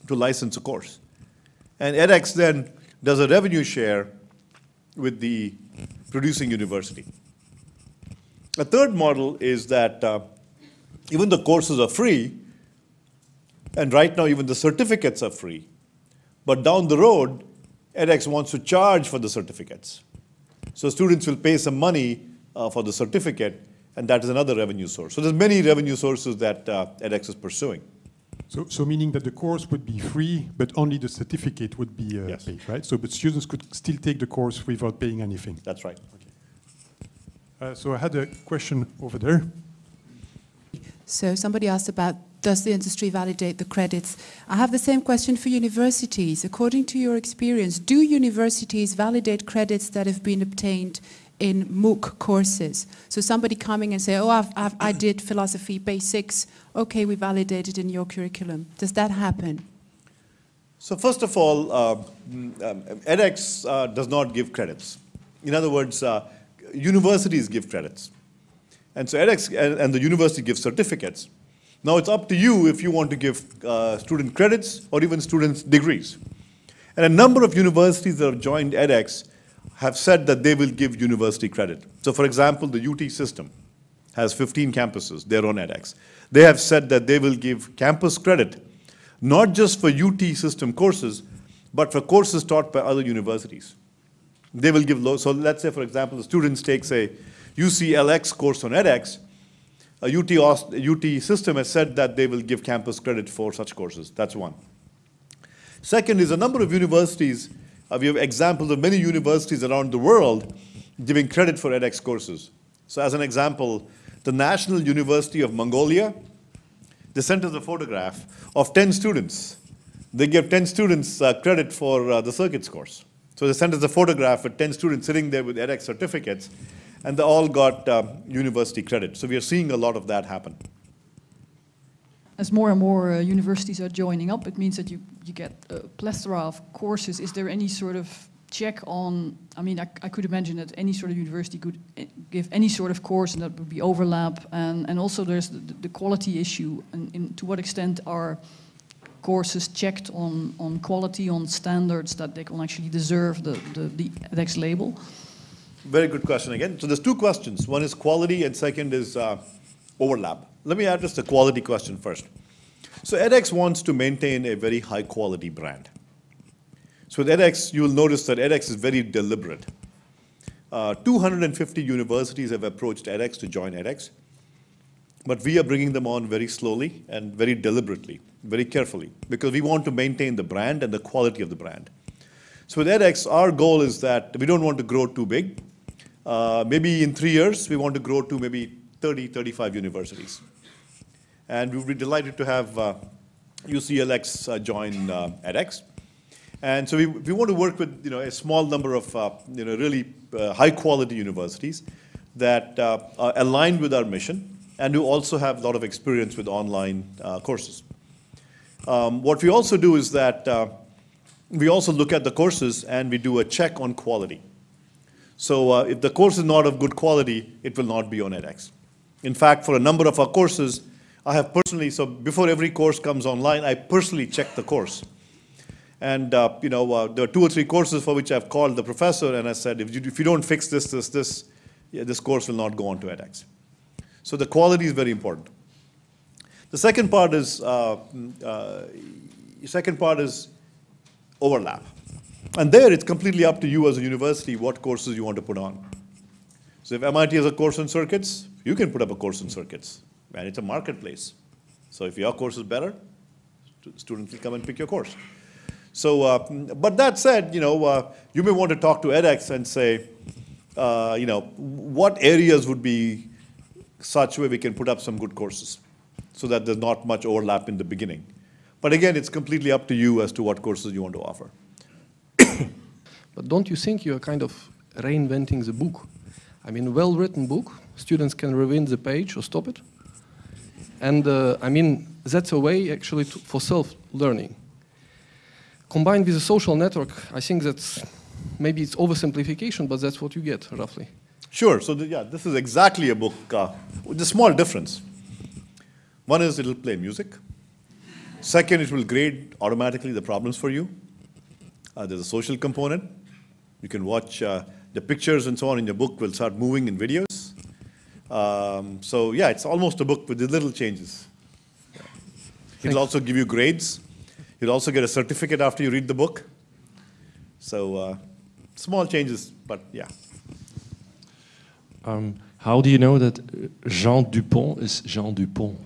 to license a course. And edX then does a revenue share with the producing university. A third model is that uh, even the courses are free, and right now, even the certificates are free. But down the road, edX wants to charge for the certificates. So students will pay some money uh, for the certificate, and that is another revenue source. So there's many revenue sources that uh, edX is pursuing. So, so meaning that the course would be free, but only the certificate would be uh, Yes. paid, right? So, but students could still take the course without paying anything. That's right. Uh, so I had a question over there. So somebody asked about does the industry validate the credits? I have the same question for universities. According to your experience, do universities validate credits that have been obtained in MOOC courses? So somebody coming and say, oh, I've, I've, I did philosophy basics. Okay, we validated in your curriculum. Does that happen? So first of all, uh, mm, um, edX uh, does not give credits. In other words, uh, universities give credits. And so edX and, and the university give certificates. Now it's up to you if you want to give uh, student credits or even students degrees. And a number of universities that have joined edX have said that they will give university credit. So for example, the UT system has 15 campuses, they're on edX. They have said that they will give campus credit, not just for UT system courses, but for courses taught by other universities. They will give low, so let's say, for example, the students takes a UCLX course on edX, a UT, UT system has said that they will give campus credit for such courses. That's one. Second is a number of universities, uh, we have examples of many universities around the world giving credit for edX courses. So as an example, the National University of Mongolia, they sent us a photograph of 10 students. They gave 10 students uh, credit for uh, the circuits course. So they sent us a photograph with 10 students sitting there with edX certificates, and they all got uh, university credit. So we are seeing a lot of that happen. as more and more uh, universities are joining up, it means that you, you get a plethora of courses. Is there any sort of check on, I mean, I, I could imagine that any sort of university could eh, give any sort of course and that would be overlap. And, and also there's the, the quality issue and in, to what extent are courses checked on, on quality, on standards that they can actually deserve the, the, the edX label? Very good question again. So there's two questions. One is quality and second is uh, overlap. Let me address the quality question first. So edX wants to maintain a very high quality brand. So with edX, you'll notice that edX is very deliberate. Uh, 250 universities have approached edX to join edX, but we are bringing them on very slowly and very deliberately, very carefully, because we want to maintain the brand and the quality of the brand. So with edX, our goal is that we don't want to grow too big. Uh, maybe in three years, we want to grow to maybe 30, 35 universities. And we would be delighted to have uh, UCLX uh, join uh, edX. And so we, we want to work with you know, a small number of uh, you know, really uh, high quality universities that uh, are aligned with our mission and who also have a lot of experience with online uh, courses. Um, what we also do is that uh, we also look at the courses and we do a check on quality. So uh, if the course is not of good quality, it will not be on edX. In fact, for a number of our courses, I have personally, so before every course comes online, I personally check the course. And uh, you know, uh, there are two or three courses for which I've called the professor and I said, if you, if you don't fix this, this, this, yeah, this course will not go on to edX. So the quality is very important. The second part is, uh, uh, second part is overlap. And there it's completely up to you as a university what courses you want to put on. So if MIT has a course on circuits, you can put up a course on circuits. And it's a marketplace. So if your course is better, students will come and pick your course. So, uh, but that said, you know, uh, you may want to talk to edX and say, uh, you know, what areas would be such way we can put up some good courses so that there's not much overlap in the beginning. But again, it's completely up to you as to what courses you want to offer. but don't you think you're kind of reinventing the book? I mean, well-written book, students can rewind the page or stop it. And uh, I mean, that's a way actually to, for self-learning combined with a social network, I think that's maybe it's oversimplification, but that's what you get roughly. Sure. So the, yeah, this is exactly a book uh, with a small difference. One is it'll play music. Second, it will grade automatically the problems for you. Uh, there's a social component. You can watch uh, the pictures and so on in your book will start moving in videos. Um, so yeah, it's almost a book with the little changes. It'll also give you grades. You'll also get a certificate after you read the book. So uh, small changes, but yeah. Um, how do you know that Jean Dupont is Jean Dupont?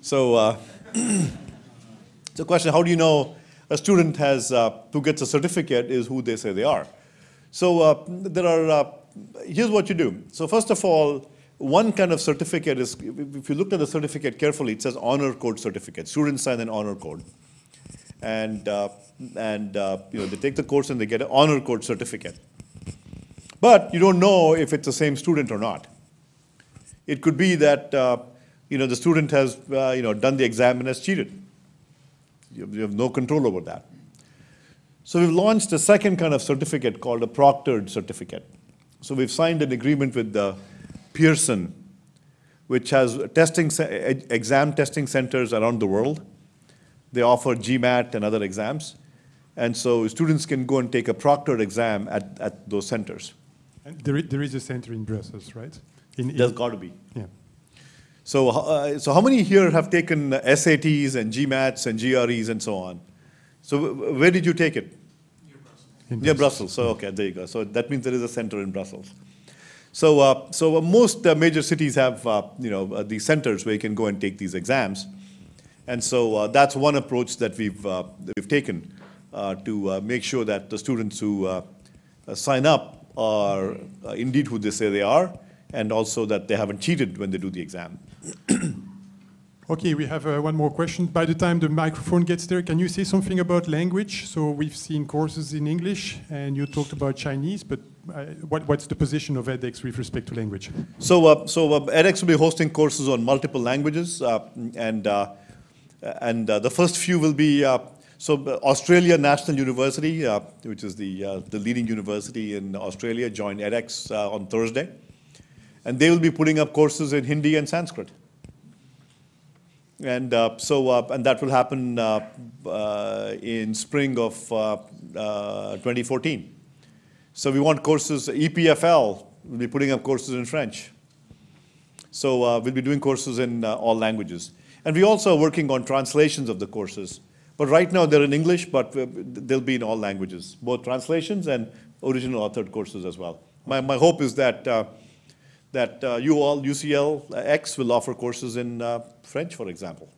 So, uh, it's a question, how do you know a student has, uh, who gets a certificate is who they say they are? So uh, there are, uh, here's what you do. So first of all, one kind of certificate is, if you look at the certificate carefully, it says honor code certificate. Students sign an honor code. And, uh, and uh, you know, they take the course and they get an honor code certificate. But you don't know if it's the same student or not. It could be that uh, you know, the student has uh, you know, done the exam and has cheated. You have, no control over that. So we've launched a second kind of certificate called a proctored certificate. So we've signed an agreement with the Pearson, which has testing, exam testing centers around the world. They offer GMAT and other exams. And so students can go and take a proctored exam at, at those centers. And there, there is a center in Brussels, right? In, in There's got to be. Yeah. So, uh, so how many here have taken SATs and GMATs and GREs and so on? So where did you take it? Near Brussels. Near Brussels. So okay, there you go. So that means there is a center in Brussels. So, uh, so uh, most uh, major cities have uh, you know uh, these centers where you can go and take these exams, and so uh, that's one approach that we've that we've taken to make sure that the students who sign up are indeed who they say they are, and also that they haven't cheated when they do the exam. Okay, we have uh, one more question. By the time the microphone gets there, can you say something about language? So we've seen courses in English, and you talked about Chinese, but uh, what, what's the position of edX with respect to language? So, uh, so uh, edX will be hosting courses on multiple languages, uh, and uh, and uh, the first few will be uh, so uh, Australia National University, uh, which is the uh, the leading university in Australia, joined edX uh, on Thursday, and they will be putting up courses in Hindi and Sanskrit. And uh, so, uh, and that will happen in spring of uh, uh, 2014. So we want courses, EPFL will be putting up courses in French. So we'll be doing courses in all languages. And we also are working on translations of the courses. But right now they're in English, but uh, they'll be in all languages, both translations and original authored courses as well. My, my hope is that, uh, that uh, you all, UCL X, will offer courses in uh, French, for example.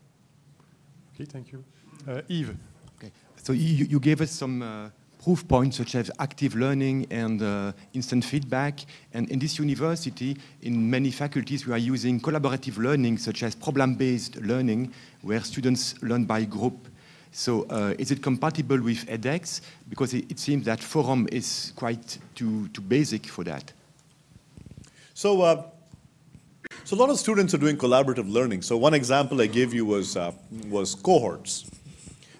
Okay, thank you. Uh, Yves. Okay. So you, you gave us some uh, proof points such as active learning and uh, instant feedback. And in this university, in many faculties, we are using collaborative learning such as problem-based learning, where students learn by group. So uh, is it compatible with edX? Because it, it seems that Forum is quite too, too basic for that. So, uh, so a lot of students are doing collaborative learning. So one example I gave you was, uh, was cohorts,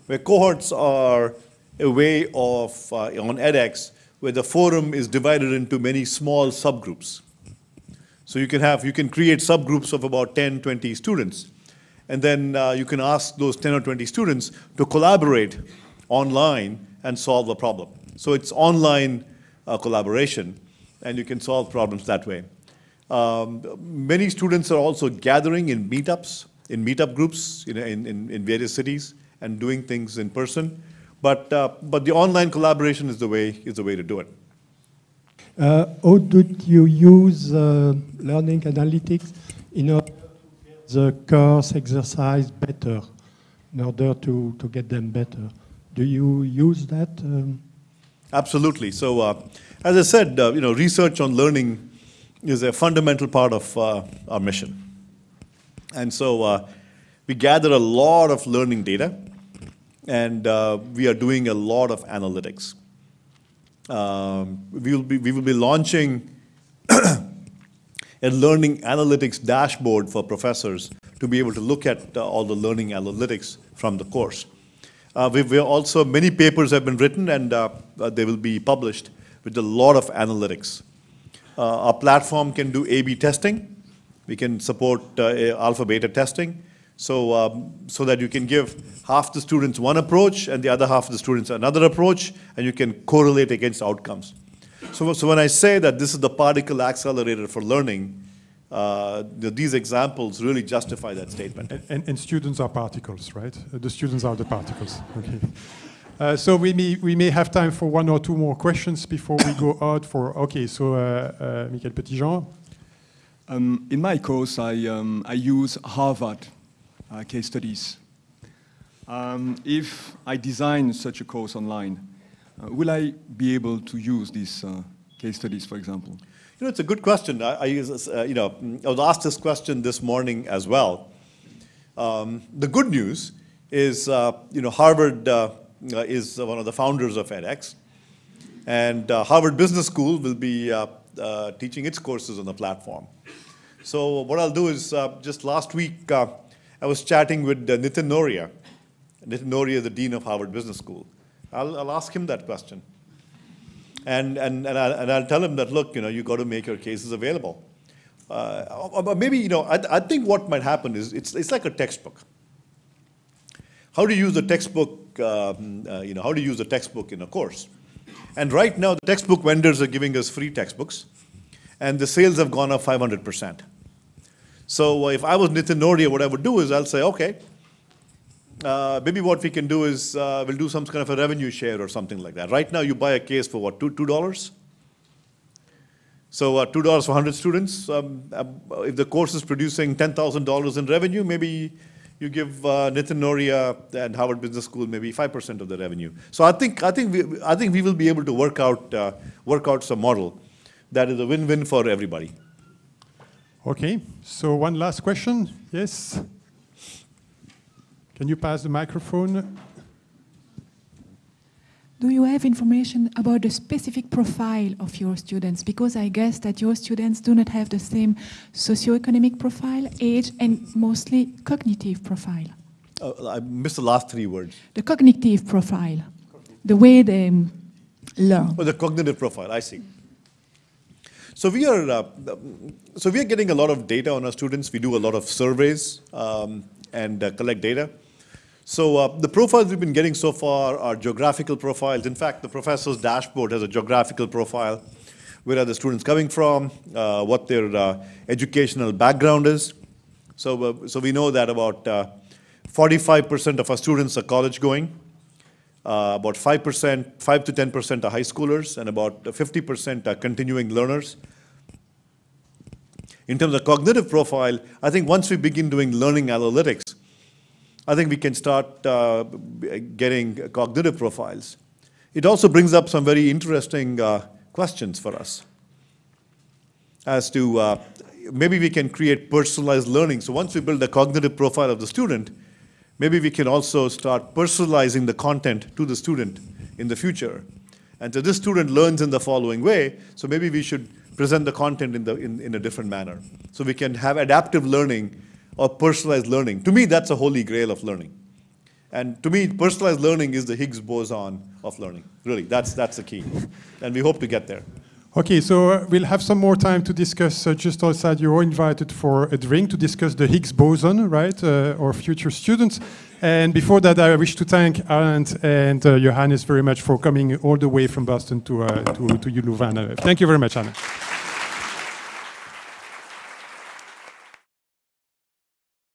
where cohorts are a way of, uh, on edX, where the forum is divided into many small subgroups. So you can have, you can create subgroups of about 10, 20 students. And then uh, you can ask those 10 or 20 students to collaborate online and solve a problem. So it's online uh, collaboration, and you can solve problems that way. Um, many students are also gathering in meetups, in meetup groups in, in, in various cities and doing things in person. But, uh, but the online collaboration is the way, is the way to do it. Uh, how did you use uh, learning analytics in order the course exercise better, in order to, to get them better? Do you use that? Um, Absolutely. So, uh, as I said, uh, you know, research on learning is a fundamental part of uh, our mission. And so, uh, we gather a lot of learning data, and uh, we are doing a lot of analytics. Um, we will be we will be launching a learning analytics dashboard for professors to be able to look at uh, all the learning analytics from the course. Uh, we we also, many papers have been written and uh, uh, they will be published with a lot of analytics. Uh, our platform can do A-B testing. We can support uh, alpha beta testing. So, um, so that you can give half the students one approach and the other half of the students another approach, and you can correlate against outcomes. So, so when I say that this is the particle accelerator for learning, uh, the, these examples really justify that statement. And, and, and, students are particles, right? Uh, the students are the particles. Okay. Uh, so we may, we may have time for one or two more questions before we go out for, okay, so uh, uh, Michael Petitjean. Um, in my course, I, um, I use Harvard uh, case studies. Um, if I design such a course online, will I be able to use these uh, case studies, for example? You know, it's a good question. I, I uh, you know, I was asked this question this morning as well. Um, the good news is, uh, you know, Harvard uh, is one of the founders of edX, and Harvard Business School will be teaching its courses on the platform. So what I'll do is, just last week, I was chatting with uh, Nitin Nohria. Nitin Nohria is the dean of Harvard Business School. I'll, I'll ask him that question. And, and, and, I'll, and I'll tell him that, look, you know, you got to make your cases available. Uh, but maybe, you know, I, I think what might happen is it's, it's like a textbook. How do you use the textbook, um, uh, you know, how do you use the textbook in a course? And right now, the textbook vendors are giving us free textbooks, and the sales have gone up 500 percent. So if I was Nitin Nohria, what I would do is I'll say, okay, uh, maybe what we can do is uh, we'll do some kind of a revenue share or something like that. Right now, you buy a case for what, two, $2? So uh, $2 for 100 students. Um, uh, if the course is producing $10,000 in revenue, maybe you give uh, Nitin Nohria and Harvard Business School maybe 5% of the revenue. So I think, I think, we, I think we will be able to work out, uh, work out some model that is a win-win for everybody. Okay, so one last question. Yes? Can you pass the microphone? Do you have information about the specific profile of your students? Because I guess that your students do not have the same socioeconomic profile, age, and mostly cognitive profile. Uh, I missed the last three words. The cognitive profile, the way they um, learn. Oh, the cognitive profile, I see. So we are, uh, so we are getting a lot of data on our students. We do a lot of surveys um, and uh, collect data. So uh, the profiles we've been getting so far are geographical profiles. In fact, the professor's dashboard has a geographical profile. Where are the students coming from? Uh, what their uh, educational background is. So, uh, so we know that about 45% of our students are college going. Uh, about 5%, 5 to 10% are high schoolers, and about 50% are continuing learners. In terms of cognitive profile, I think once we begin doing learning analytics, I think we can start uh, getting cognitive profiles. It also brings up some very interesting uh, questions for us as to uh, maybe we can create personalized learning. So once we build the cognitive profile of the student, maybe we can also start personalizing the content to the student in the future. And so this student learns in the following way, so maybe we should present the content in, the, in, in a different manner. So we can have adaptive learning or personalized learning. To me, that's a holy grail of learning. And to me, personalized learning is the Higgs boson of learning. Really, that's, that's the key. And we hope to get there. Okay, so uh, we'll have some more time to discuss uh, just outside. You're invited for a drink to discuss the Higgs boson, right, uh, our future students. And before that, I wish to thank Anant and uh, Johannes very much for coming all the way from Boston to, uh, to, to Louvain. Thank you very much, Anna.